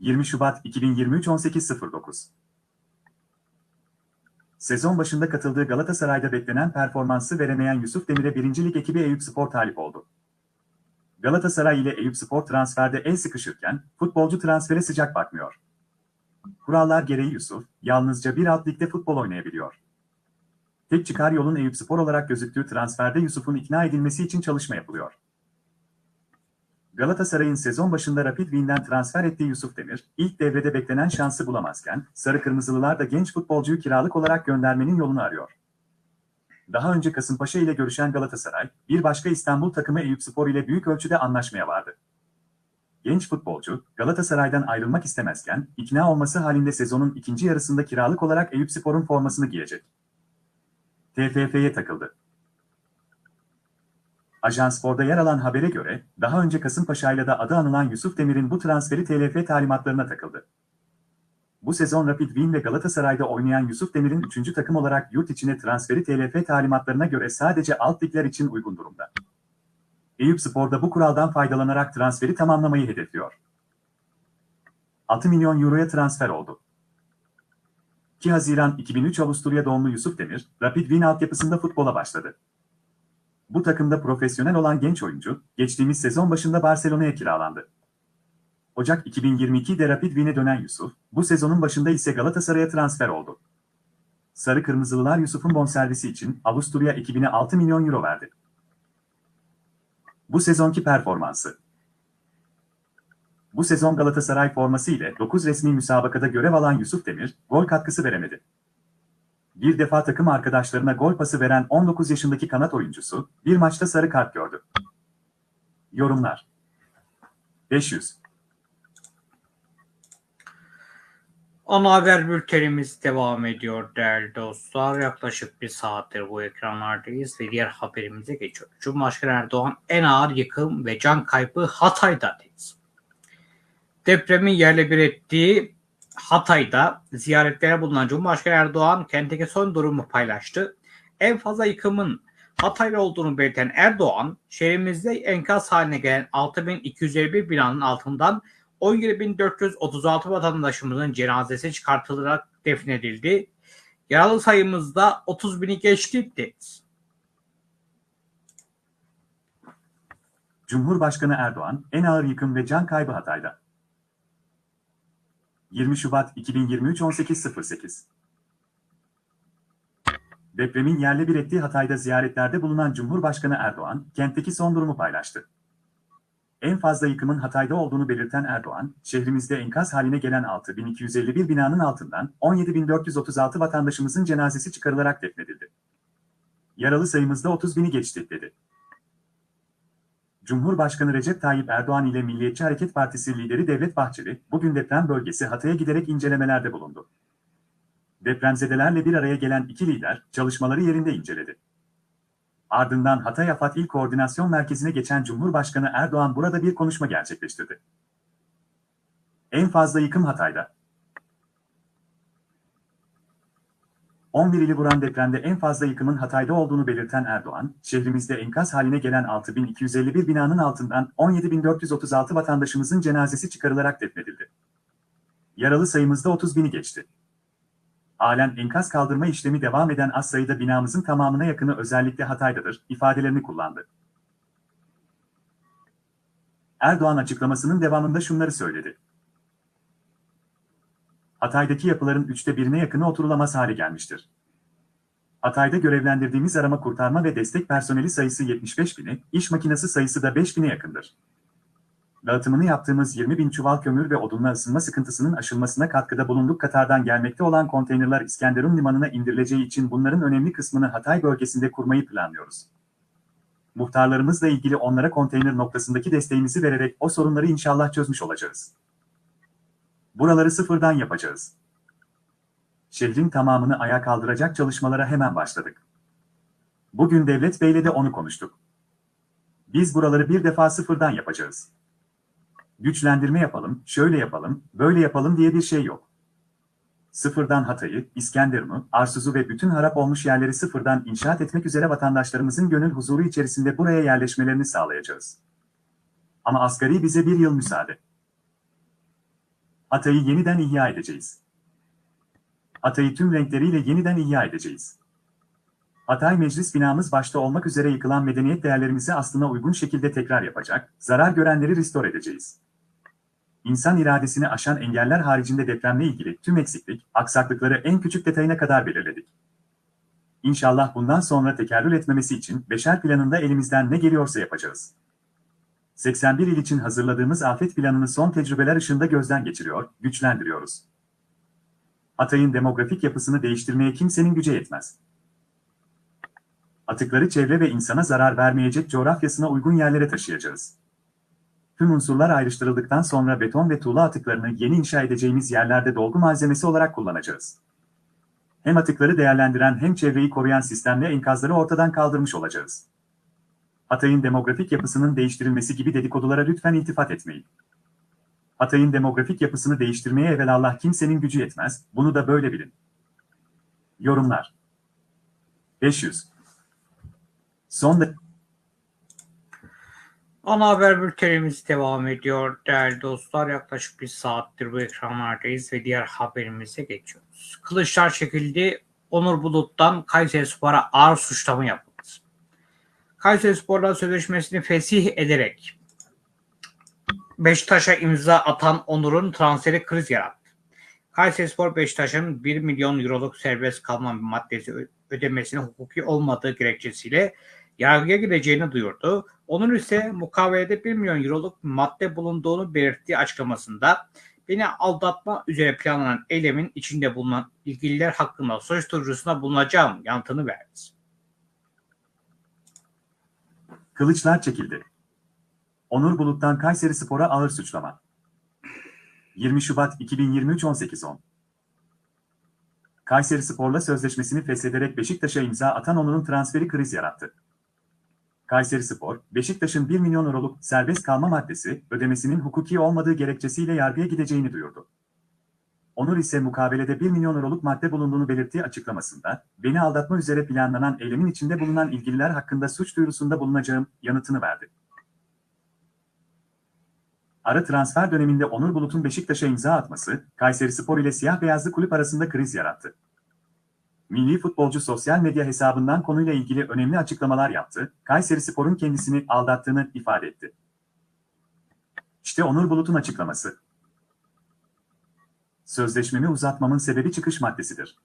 20 Şubat 2023 18.09 Sezon başında katıldığı Galatasaray'da beklenen performansı veremeyen Yusuf Demir'e birincilik ekibi Eyüpspor talip oldu. Galatasaray ile Eyüpspor transferde el sıkışırken futbolcu transfere sıcak bakmıyor. Kurallar gereği Yusuf, yalnızca bir alt ligde futbol oynayabiliyor. Tek çıkar yolun Eyüpspor olarak gözüktüğü transferde Yusuf'un ikna edilmesi için çalışma yapılıyor. Galatasaray'ın sezon başında Rapid Wien'den transfer ettiği Yusuf Demir, ilk devrede beklenen şansı bulamazken, Sarı Kırmızılılar da genç futbolcuyu kiralık olarak göndermenin yolunu arıyor. Daha önce Kasımpaşa ile görüşen Galatasaray, bir başka İstanbul takımı Eyüpspor ile büyük ölçüde anlaşmaya vardı. genç futbolcu Galatasaray'dan ayrılmak istemezken ikna olması halinde sezonun ikinci yarısında kiralık olarak Eyüpspor'un formasını giyecek. TFF'ye takıldı. Ajans Spor'da yer alan habere göre, daha önce Kasımpaşa'yla da adı anılan Yusuf Demir'in bu transferi TLF talimatlarına takıldı. Bu sezon Rapid Wien ve Galatasaray'da oynayan Yusuf Demir'in 3. takım olarak yurt içine transferi TLF talimatlarına göre sadece alt ligler için uygun durumda. Eyüp Spor'da bu kuraldan faydalanarak transferi tamamlamayı hedefliyor. 6 milyon euroya transfer oldu. 2 Haziran 2003 Avusturya doğumlu Yusuf Demir, Rapid Wien altyapısında futbola başladı. Bu takımda profesyonel olan genç oyuncu, geçtiğimiz sezon başında Barcelona'ya kiralandı. Ocak 2022'de Rapid Wien'e dönen Yusuf, bu sezonun başında ise Galatasaray'a transfer oldu. Sarı Kırmızılılar Yusuf'un bonservisi için Avusturya ekibine 6 milyon euro verdi. Bu sezonki performansı Bu sezon Galatasaray forması ile 9 resmi müsabakada görev alan Yusuf Demir, gol katkısı veremedi. Bir defa takım arkadaşlarına gol pası veren 19 yaşındaki kanat oyuncusu, bir maçta sarı kart gördü. Yorumlar 500 Ana haber bültenimiz devam ediyor değerli dostlar. Yaklaşık bir saattir bu ekranlardayız ve diğer haberimize geçiyoruz. Cumhurbaşkanı Erdoğan en ağır yıkım ve can kaybı Hatay'da dedi. Depremin yerle bir ettiği Hatay'da ziyaretlere bulunan Cumhurbaşkanı Erdoğan kentteki son durumu paylaştı. En fazla yıkımın Hatay'da olduğunu belirten Erdoğan, şehrimizde enkaz haline gelen 6251 binanın altından 17.436 vatandaşımızın cenazesi çıkartılarak defnedildi. Yaralı sayımızda 30 bini geçti dedi. Cumhurbaşkanı Erdoğan, en ağır yıkım ve can kaybı Hatay'da. 20 Şubat 2023 18.08 Depremin yerle bir ettiği Hatay'da ziyaretlerde bulunan Cumhurbaşkanı Erdoğan, kentteki son durumu paylaştı. En fazla yıkımın Hatay'da olduğunu belirten Erdoğan, şehrimizde enkaz haline gelen 6251 binanın altından 17436 vatandaşımızın cenazesi çıkarılarak defnedildi. Yaralı sayımızda 30 bini geçti, dedi. Cumhurbaşkanı Recep Tayyip Erdoğan ile Milliyetçi Hareket Partisi lideri Devlet Bahçeli, bugün deprem bölgesi Hatay'a giderek incelemelerde bulundu. Depremzedelerle bir araya gelen iki lider, çalışmaları yerinde inceledi. Ardından Hatay Afat İl Koordinasyon Merkezi'ne geçen Cumhurbaşkanı Erdoğan burada bir konuşma gerçekleştirdi. En fazla yıkım Hatay'da. 11 ili vuran depremde en fazla yıkımın Hatay'da olduğunu belirten Erdoğan, şehrimizde enkaz haline gelen 6251 binanın altından 17436 vatandaşımızın cenazesi çıkarılarak defnedildi. Yaralı sayımızda 30 bini geçti. Halen enkaz kaldırma işlemi devam eden az sayıda binamızın tamamına yakını özellikle Hatay'dadır, ifadelerini kullandı. Erdoğan açıklamasının devamında şunları söyledi. Hatay'daki yapıların üçte birine yakını oturulamaz hale gelmiştir. Hatay'da görevlendirdiğimiz arama kurtarma ve destek personeli sayısı 75 bini, iş makinesi sayısı da 5 bine yakındır. Dağıtımını yaptığımız 20 bin çuval kömür ve odunla ısınma sıkıntısının aşılmasına katkıda bulunduk. Katar'dan gelmekte olan konteynerler İskenderun limanına indirileceği için bunların önemli kısmını Hatay bölgesinde kurmayı planlıyoruz. Muhtarlarımızla ilgili onlara konteyner noktasındaki desteğimizi vererek o sorunları inşallah çözmüş olacağız. Buraları sıfırdan yapacağız. Şehrin tamamını ayağa kaldıracak çalışmalara hemen başladık. Bugün Devlet Bey'le de onu konuştuk. Biz buraları bir defa sıfırdan yapacağız. Güçlendirme yapalım, şöyle yapalım, böyle yapalım diye bir şey yok. Sıfırdan Hatay'ı, İskenderun'u, Arsuz'u ve bütün harap olmuş yerleri sıfırdan inşaat etmek üzere vatandaşlarımızın gönül huzuru içerisinde buraya yerleşmelerini sağlayacağız. Ama asgari bize bir yıl müsaade. Hatay'ı yeniden ihya edeceğiz. Hatay'ı tüm renkleriyle yeniden ihya edeceğiz. Hatay Meclis binamız başta olmak üzere yıkılan medeniyet değerlerimizi aslına uygun şekilde tekrar yapacak, zarar görenleri restore edeceğiz. İnsan iradesini aşan engeller haricinde depremle ilgili tüm eksiklik, aksaklıkları en küçük detayına kadar belirledik. İnşallah bundan sonra tekerrür etmemesi için beşer planında elimizden ne geliyorsa yapacağız. 81 il için hazırladığımız afet planını son tecrübeler ışığında gözden geçiriyor, güçlendiriyoruz. Hatay'ın demografik yapısını değiştirmeye kimsenin gücü yetmez. Atıkları çevre ve insana zarar vermeyecek coğrafyasına uygun yerlere taşıyacağız. tüm unsurlar ayrıştırıldıktan sonra beton ve tuğla atıklarını yeni inşa edeceğimiz yerlerde dolgu malzemesi olarak kullanacağız. Hem atıkları değerlendiren hem çevreyi koruyan sistemle enkazları ortadan kaldırmış olacağız. Hatay'ın demografik yapısının değiştirilmesi gibi dedikodulara lütfen iltifat etmeyin. Hatay'ın demografik yapısını değiştirmeye evelallah kimsenin gücü yetmez, bunu da böyle bilin. Yorumlar 500 Son da Ana haber bültenimiz devam ediyor değerli dostlar. Yaklaşık bir saattir bu ekranlardayız ve diğer haberimize geçiyoruz. Kılıçlar çekildi. Onur Bulut'tan Kayseri Spor'a ağır suçlama yapıldı. Kayseri Spor'la sözleşmesini fesih ederek Beşiktaş'a imza atan Onur'un transferi kriz yarattı. Kayseri Spor Beşiktaş'ın 1 milyon euroluk serbest kalma maddesi ö- ödemesine hukuki olmadığı gerekçesiyle yargıya gideceğini duyurdu. Onur ise mukavelede 1 milyon euroluk madde bulunduğunu belirttiği açıklamasında beni aldatma üzere planlanan eylemin içinde bulunan ilgililer hakkında suç duyurusunda bulunacağım yanıtını verdi. Kılıçlar çekildi. Onur Bulut'tan Kayseri Spor'a ağır suçlama. 20 Şubat 2023 18.10 Kayseri Spor'la sözleşmesini feshederek Beşiktaş'a imza atan Onur'un transferi kriz yarattı. Kayseri Spor, Beşiktaş'ın 1 milyon euroluk serbest kalma maddesi ödemesinin hukuki olmadığı gerekçesiyle yargıya gideceğini duyurdu. Onur ise mukabelede 1 milyon euroluk madde bulunduğunu belirttiği açıklamasında, beni aldatma üzere planlanan eylemin içinde bulunan ilgililer hakkında suç duyurusunda bulunacağım yanıtını verdi. Ara transfer döneminde Onur Bulut'un Beşiktaş'a imza atması, Kayseri Spor ile siyah beyazlı kulüp arasında kriz yarattı. Milli futbolcu sosyal medya hesabından konuyla ilgili önemli açıklamalar yaptı, Kayseri Spor'un kendisini aldattığını ifade etti. İşte Onur Bulut'un açıklaması. Sözleşmemi uzatmamın sebebi çıkış maddesidir.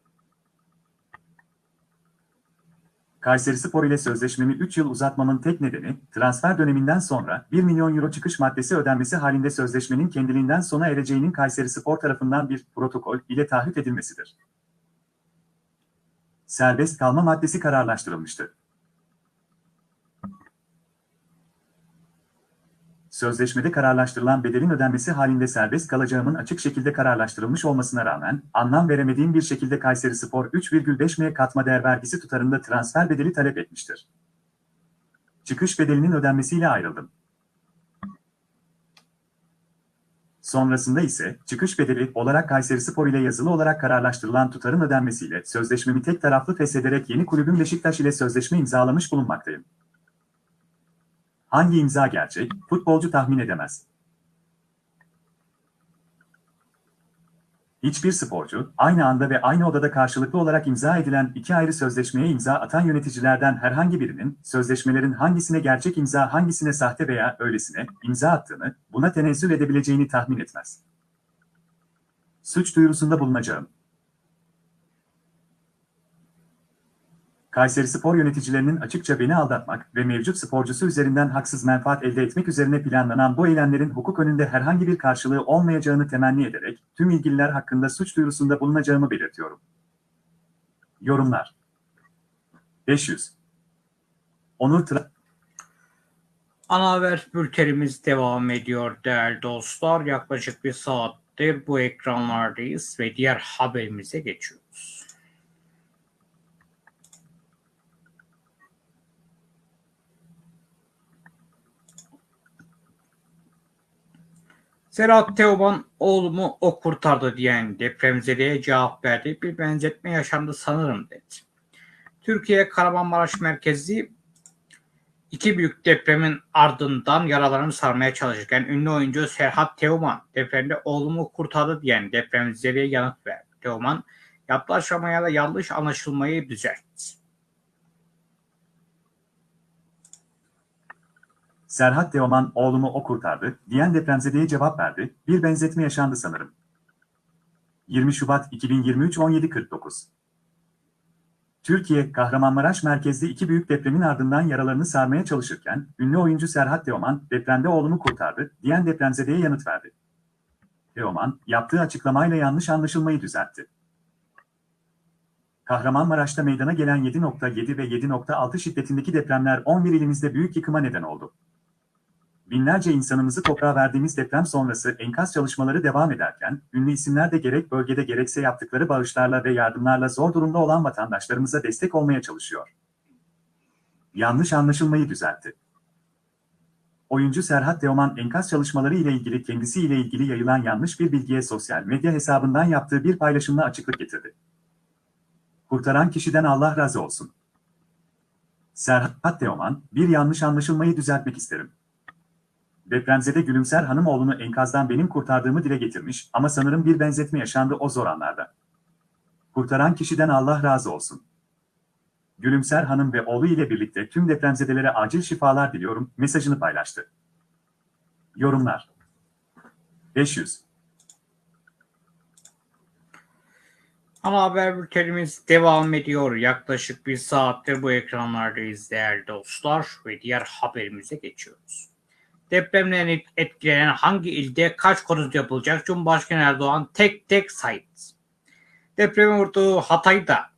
Kayseri Spor ile sözleşmemi 3 yıl uzatmamın tek nedeni, transfer döneminden sonra 1 milyon euro çıkış maddesi ödenmesi halinde sözleşmenin kendiliğinden sona ereceğinin Kayseri Spor tarafından bir protokol ile taahhüt edilmesidir. Serbest kalma maddesi kararlaştırılmıştı. Sözleşmede kararlaştırılan bedelin ödenmesi halinde serbest kalacağımın açık şekilde kararlaştırılmış olmasına rağmen, anlam veremediğim bir şekilde Kayseri Spor 3,5 M katma değer vergisi tutarında transfer bedeli talep etmiştir. Çıkış bedelinin ödenmesiyle ayrıldım. Sonrasında ise çıkış bedeli olarak Kayseri Spor ile yazılı olarak kararlaştırılan tutarın ödenmesiyle sözleşmemi tek taraflı feshederek yeni kulübüm Beşiktaş ile sözleşme imzalamış bulunmaktayım. Hangi imza gerçek, futbolcu tahmin edemez. Hiçbir sporcu, aynı anda ve aynı odada karşılıklı olarak imza edilen iki ayrı sözleşmeye imza atan yöneticilerden herhangi birinin, sözleşmelerin hangisine gerçek imza hangisine sahte veya öylesine imza attığını, buna tenezzül edebileceğini tahmin etmez. Suç duyurusunda bulunacağım. Kayseri Spor yöneticilerinin açıkça beni aldatmak ve mevcut sporcusu üzerinden haksız menfaat elde etmek üzerine planlanan bu eylemlerin hukuk önünde herhangi bir karşılığı olmayacağını temenni ederek tüm ilgililer hakkında suç duyurusunda bulunacağımı belirtiyorum. Yorumlar 500 Onur Tra Ana haber bültenimiz devam ediyor değerli dostlar. Yaklaşık bir saattir bu ekranlardayız ve diğer haberimize geçiyoruz. Serhat Teoman oğlumu o kurtardı diyen depremzedeye cevap verdi. Bir benzetme yaşandı sanırım dedi. Türkiye Kahramanmaraş merkezli İki büyük depremin ardından yaralarını sarmaya çalışırken ünlü oyuncu Serhat Teoman depremde oğlumu kurtardı diyen depremzedeye yanıt verdi. Teoman yaptığı da yanlış anlaşılmayı düzeltti. Serhat Teoman oğlumu o kurtardı diyen depremzedeye cevap verdi. Bir benzetme yaşandı sanırım. 20 Şubat 2023 17.49 Türkiye, Kahramanmaraş merkezli iki büyük depremin ardından yaralarını sarmaya çalışırken, ünlü oyuncu Serhat Teoman, depremde oğlumu kurtardı, diyen depremzedeye yanıt verdi. Teoman, yaptığı açıklamayla yanlış anlaşılmayı düzeltti. Kahramanmaraş'ta meydana gelen 7.7 ve 7.6 şiddetindeki depremler 11 ilimizde büyük yıkıma neden oldu. Binlerce insanımızı toprağa verdiğimiz deprem sonrası enkaz çalışmaları devam ederken, ünlü isimler de gerek bölgede gerekse yaptıkları bağışlarla ve yardımlarla zor durumda olan vatandaşlarımıza destek olmaya çalışıyor. Yanlış anlaşılmayı düzeltti. Oyuncu Serhat Teoman enkaz çalışmaları ile ilgili kendisiyle ilgili yayılan yanlış bir bilgiye sosyal medya hesabından yaptığı bir paylaşımla açıklık getirdi. Kurtaran kişiden Allah razı olsun. Serhat Teoman, bir yanlış anlaşılmayı düzeltmek isterim. Depremzede Gülümser Hanımoğlu'nu enkazdan benim kurtardığımı dile getirmiş ama sanırım bir benzetme yaşandı o zor anlarda. Kurtaran kişiden Allah razı olsun. Gülümser Hanım ve oğlu ile birlikte tüm depremzedelere acil şifalar diliyorum mesajını paylaştı. Yorumlar 500 Ana haber bültenimiz devam ediyor. Yaklaşık bir saattir bu ekranlardayız değerli dostlar ve diğer haberimize geçiyoruz. Depremden etkilenen hangi ilde kaç konut yapılacak? Cumhurbaşkanı Erdoğan tek tek saydı. Depremin vurduğu Hatay'da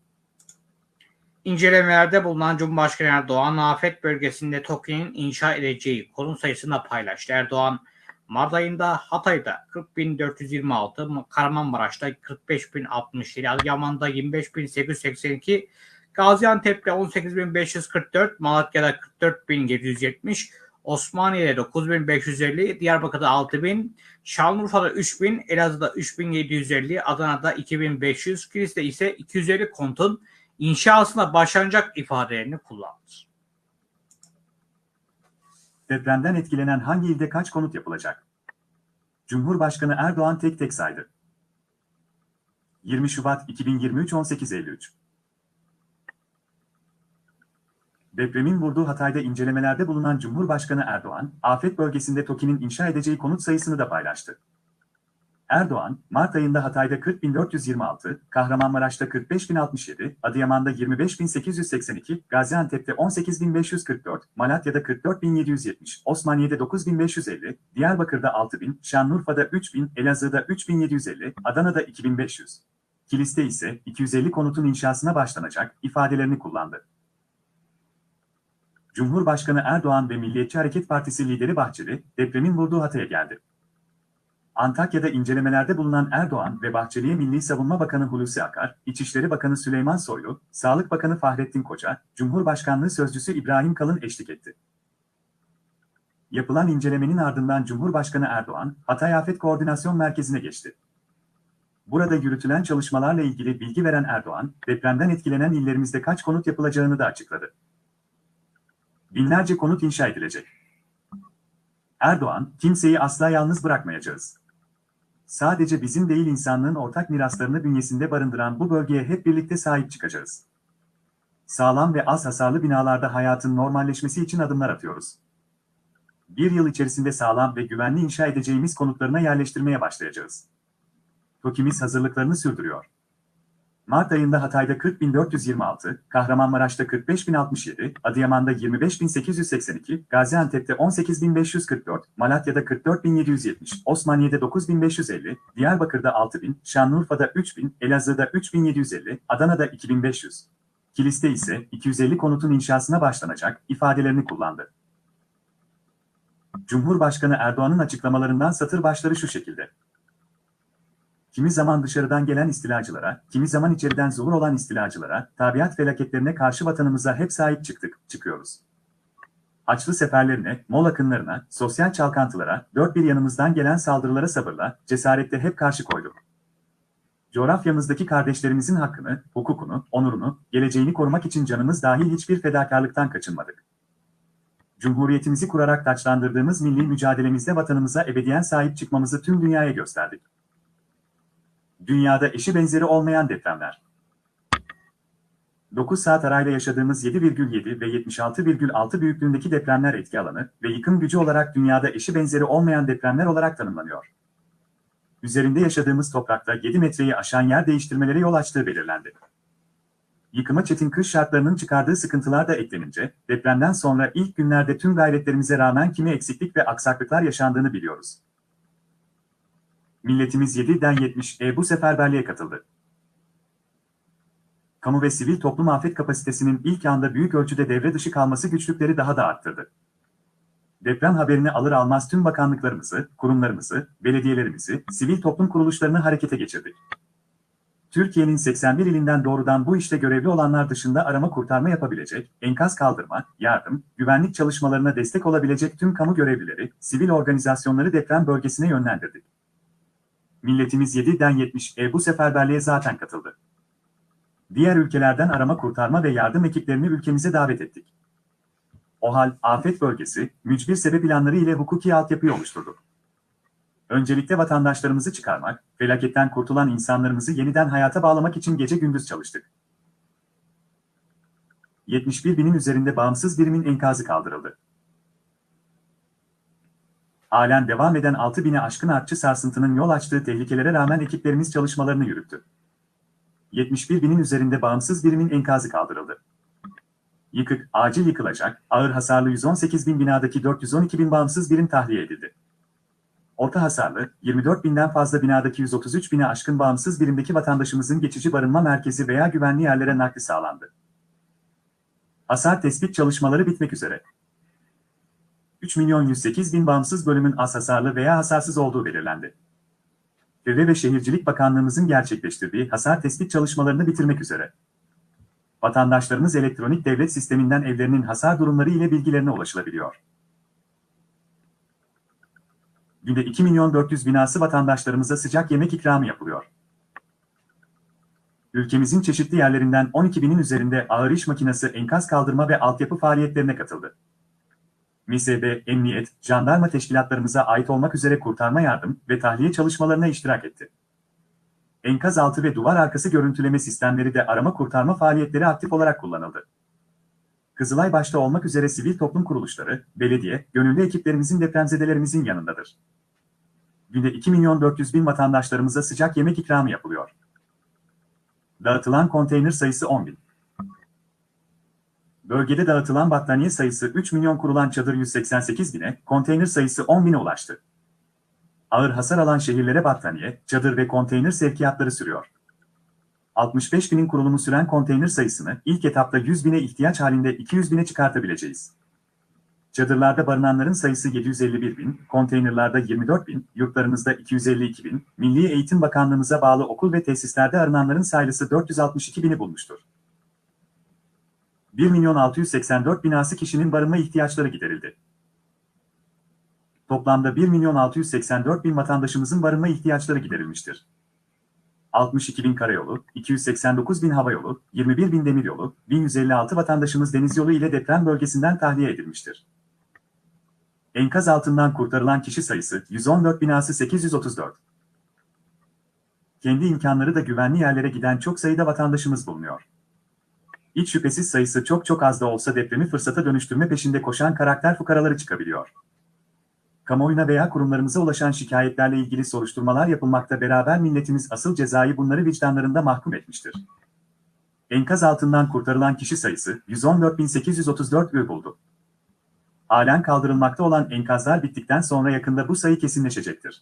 incelemelerde bulunan Cumhurbaşkanı Erdoğan afet bölgesinde TOKİ'nin inşa edeceği konut sayısını paylaştı. Erdoğan Mart ayında Hatay'da 40.426, Kahramanmaraş'ta 45.067, Adıyaman'da 25.882, Gaziantep'te 18.544, Malatya'da 44.770, Osmaniye'de 9.550, Diyarbakır'da 6.000, Şanlıurfa'da 3.000, Elazığ'da 3.750, Adana'da 2.500, Kilis'te ise 250 kontun inşasına başlanacak ifadelerini kullandı. Depremden etkilenen hangi ilde kaç konut yapılacak? Cumhurbaşkanı Erdoğan tek tek saydı. 20 Şubat 2023 18.53 Depremin vurduğu Hatay'da incelemelerde bulunan Cumhurbaşkanı Erdoğan, afet bölgesinde TOKİ'nin inşa edeceği konut sayısını da paylaştı. Erdoğan, Mart ayında Hatay'da 40.426, Kahramanmaraş'ta 45.067, Adıyaman'da 25.882, Gaziantep'te 18.544, Malatya'da 44.770, Osmaniye'de 9.550, Diyarbakır'da 6.000, Şanlıurfa'da 3.000, Elazığ'da 3.750, Adana'da 2.500. Kilis'te ise 250 konutun inşasına başlanacak ifadelerini kullandı. Cumhurbaşkanı Erdoğan ve Milliyetçi Hareket Partisi lideri Bahçeli, depremin vurduğu Hatay'a geldi. Antakya'da incelemelerde bulunan Erdoğan ve Bahçeli'ye Milli Savunma Bakanı Hulusi Akar, İçişleri Bakanı Süleyman Soylu, Sağlık Bakanı Fahrettin Koca, Cumhurbaşkanlığı Sözcüsü İbrahim Kalın eşlik etti. Yapılan incelemenin ardından Cumhurbaşkanı Erdoğan, Hatay Afet Koordinasyon Merkezi'ne geçti. Burada yürütülen çalışmalarla ilgili bilgi veren Erdoğan, depremden etkilenen illerimizde kaç konut yapılacağını da açıkladı. Binlerce konut inşa edilecek. Erdoğan, kimseyi asla yalnız bırakmayacağız. Sadece bizim değil insanlığın ortak miraslarını bünyesinde barındıran bu bölgeye hep birlikte sahip çıkacağız. Sağlam ve az hasarlı binalarda hayatın normalleşmesi için adımlar atıyoruz. Bir yıl içerisinde sağlam ve güvenli inşa edeceğimiz konutlarına yerleştirmeye başlayacağız. TOKİ'miz hazırlıklarını sürdürüyor. Mart ayında Hatay'da 40.426, Kahramanmaraş'ta 45.067, Adıyaman'da 25.882, Gaziantep'te 18.544, Malatya'da 44.770, Osmaniye'de 9.550, Diyarbakır'da 6.000, Şanlıurfa'da 3.000, Elazığ'da 3.750, Adana'da 2.500. Kilis'te ise 250 konutun inşasına başlanacak ifadelerini kullandı. Cumhurbaşkanı Erdoğan'ın açıklamalarından satır başları şu şekilde. Kimi zaman dışarıdan gelen istilacılara, kimi zaman içeriden zuhur olan istilacılara, tabiat felaketlerine karşı vatanımıza hep sahip çıktık, çıkıyoruz. Haçlı seferlerine, mol akınlarına, sosyal çalkantılara, dört bir yanımızdan gelen saldırılara sabırla, cesaretle hep karşı koyduk. Coğrafyamızdaki kardeşlerimizin hakkını, hukukunu, onurunu, geleceğini korumak için canımız dahil hiçbir fedakarlıktan kaçınmadık. Cumhuriyetimizi kurarak taçlandırdığımız milli mücadelemizde vatanımıza ebediyen sahip çıkmamızı tüm dünyaya gösterdik. Dünyada eşi benzeri olmayan depremler. 9 saat arayla yaşadığımız 7,7 ve 76,6 büyüklüğündeki depremler etki alanı ve yıkım gücü olarak dünyada eşi benzeri olmayan depremler olarak tanımlanıyor. Üzerinde yaşadığımız toprakta 7 metreyi aşan yer değiştirmelere yol açtığı belirlendi. Yıkıma çetin kış şartlarının çıkardığı sıkıntılar da eklenince, depremden sonra ilk günlerde tüm gayretlerimize rağmen kimi eksiklik ve aksaklıklar yaşandığını biliyoruz. Milletimiz 7'den 70'e bu seferberliğe katıldı. Kamu ve sivil toplum afet kapasitesinin ilk anda büyük ölçüde devre dışı kalması güçlükleri daha da arttırdı. Deprem haberini alır almaz tüm bakanlıklarımızı, kurumlarımızı, belediyelerimizi, sivil toplum kuruluşlarını harekete geçirdik. Türkiye'nin 81 ilinden doğrudan bu işte görevli olanlar dışında arama kurtarma yapabilecek, enkaz kaldırma, yardım, güvenlik çalışmalarına destek olabilecek tüm kamu görevlileri, sivil organizasyonları deprem bölgesine yönlendirdik. Milletimiz 7'den 70 e bu seferberliğe zaten katıldı. Diğer ülkelerden arama kurtarma ve yardım ekiplerini ülkemize davet ettik. OHAL, afet bölgesi, mücbir sebep ilanları ile hukuki altyapıyı oluşturduk. Öncelikle vatandaşlarımızı çıkarmak, felaketten kurtulan insanlarımızı yeniden hayata bağlamak için gece gündüz çalıştık. 71 binin üzerinde bağımsız birimin enkazı kaldırıldı. Halen devam eden 6 bine aşkın artçı sarsıntının yol açtığı tehlikelere rağmen ekiplerimiz çalışmalarını yürüttü. 71 binin üzerinde bağımsız birimin enkazı kaldırıldı. Yıkık, acil yıkılacak, ağır hasarlı 118 bin binadaki 412 bin bağımsız birim tahliye edildi. Orta hasarlı, 24 binden fazla binadaki 133 bine aşkın bağımsız birimdeki vatandaşımızın geçici barınma merkezi veya güvenli yerlere nakli sağlandı. Hasar tespit çalışmaları bitmek üzere. 3 milyon 108 bin bağımsız bölümün az hasarlı veya hasarsız olduğu belirlendi. Çevre ve Şehircilik Bakanlığımızın gerçekleştirdiği hasar tespit çalışmalarını bitirmek üzere. Vatandaşlarımız elektronik devlet sisteminden evlerinin hasar durumları ile bilgilerine ulaşılabiliyor. Günde 2 milyon 400 binası vatandaşlarımıza sıcak yemek ikramı yapılıyor. Ülkemizin çeşitli yerlerinden 12 binin üzerinde ağır iş makinesi enkaz kaldırma ve altyapı faaliyetlerine katıldı. MİSEB, Emniyet, Jandarma teşkilatlarımıza ait olmak üzere kurtarma yardım ve tahliye çalışmalarına iştirak etti. Enkaz altı ve duvar arkası görüntüleme sistemleri de arama kurtarma faaliyetleri aktif olarak kullanıldı. Kızılay başta olmak üzere sivil toplum kuruluşları, belediye, gönüllü ekiplerimizin depremzedelerimizin yanındadır. Günde 2 milyon 400 bin vatandaşlarımıza sıcak yemek ikramı yapılıyor. Dağıtılan konteyner sayısı 10 bin. Bölgede dağıtılan battaniye sayısı 3 milyon kurulan çadır 188 bine, konteyner sayısı 10 bine ulaştı. Ağır hasar alan şehirlere battaniye, çadır ve konteyner sevkiyatları sürüyor. 65 binin kurulumu süren konteyner sayısını ilk etapta 100 bine ihtiyaç halinde 200 bine çıkartabileceğiz. Çadırlarda barınanların sayısı 751 bin, konteynerlarda 24 bin, yurtlarımızda 252 bin, Milli Eğitim Bakanlığımıza bağlı okul ve tesislerde arınanların sayısı 462 bini bulmuştur. 1 milyon 684 binası kişinin barınma ihtiyaçları giderildi. Toplamda 1 milyon 684 bin vatandaşımızın barınma ihtiyaçları giderilmiştir. 62 bin karayolu, 289 bin havayolu, 21 bin demiryolu, 1156 vatandaşımız deniz yolu ile deprem bölgesinden tahliye edilmiştir. Enkaz altından kurtarılan kişi sayısı 114 binası 834. Kendi imkanları da güvenli yerlere giden çok sayıda vatandaşımız bulunuyor. Hiç şüphesiz sayısı çok çok az da olsa depremi fırsata dönüştürme peşinde koşan karakter fukaraları çıkabiliyor. Kamuoyuna veya kurumlarımıza ulaşan şikayetlerle ilgili soruşturmalar yapılmakta beraber milletimiz asıl cezayı bunları vicdanlarında mahkum etmiştir. Enkaz altından kurtarılan kişi sayısı 114.834 ü buldu. Halen kaldırılmakta olan enkazlar bittikten sonra yakında bu sayı kesinleşecektir.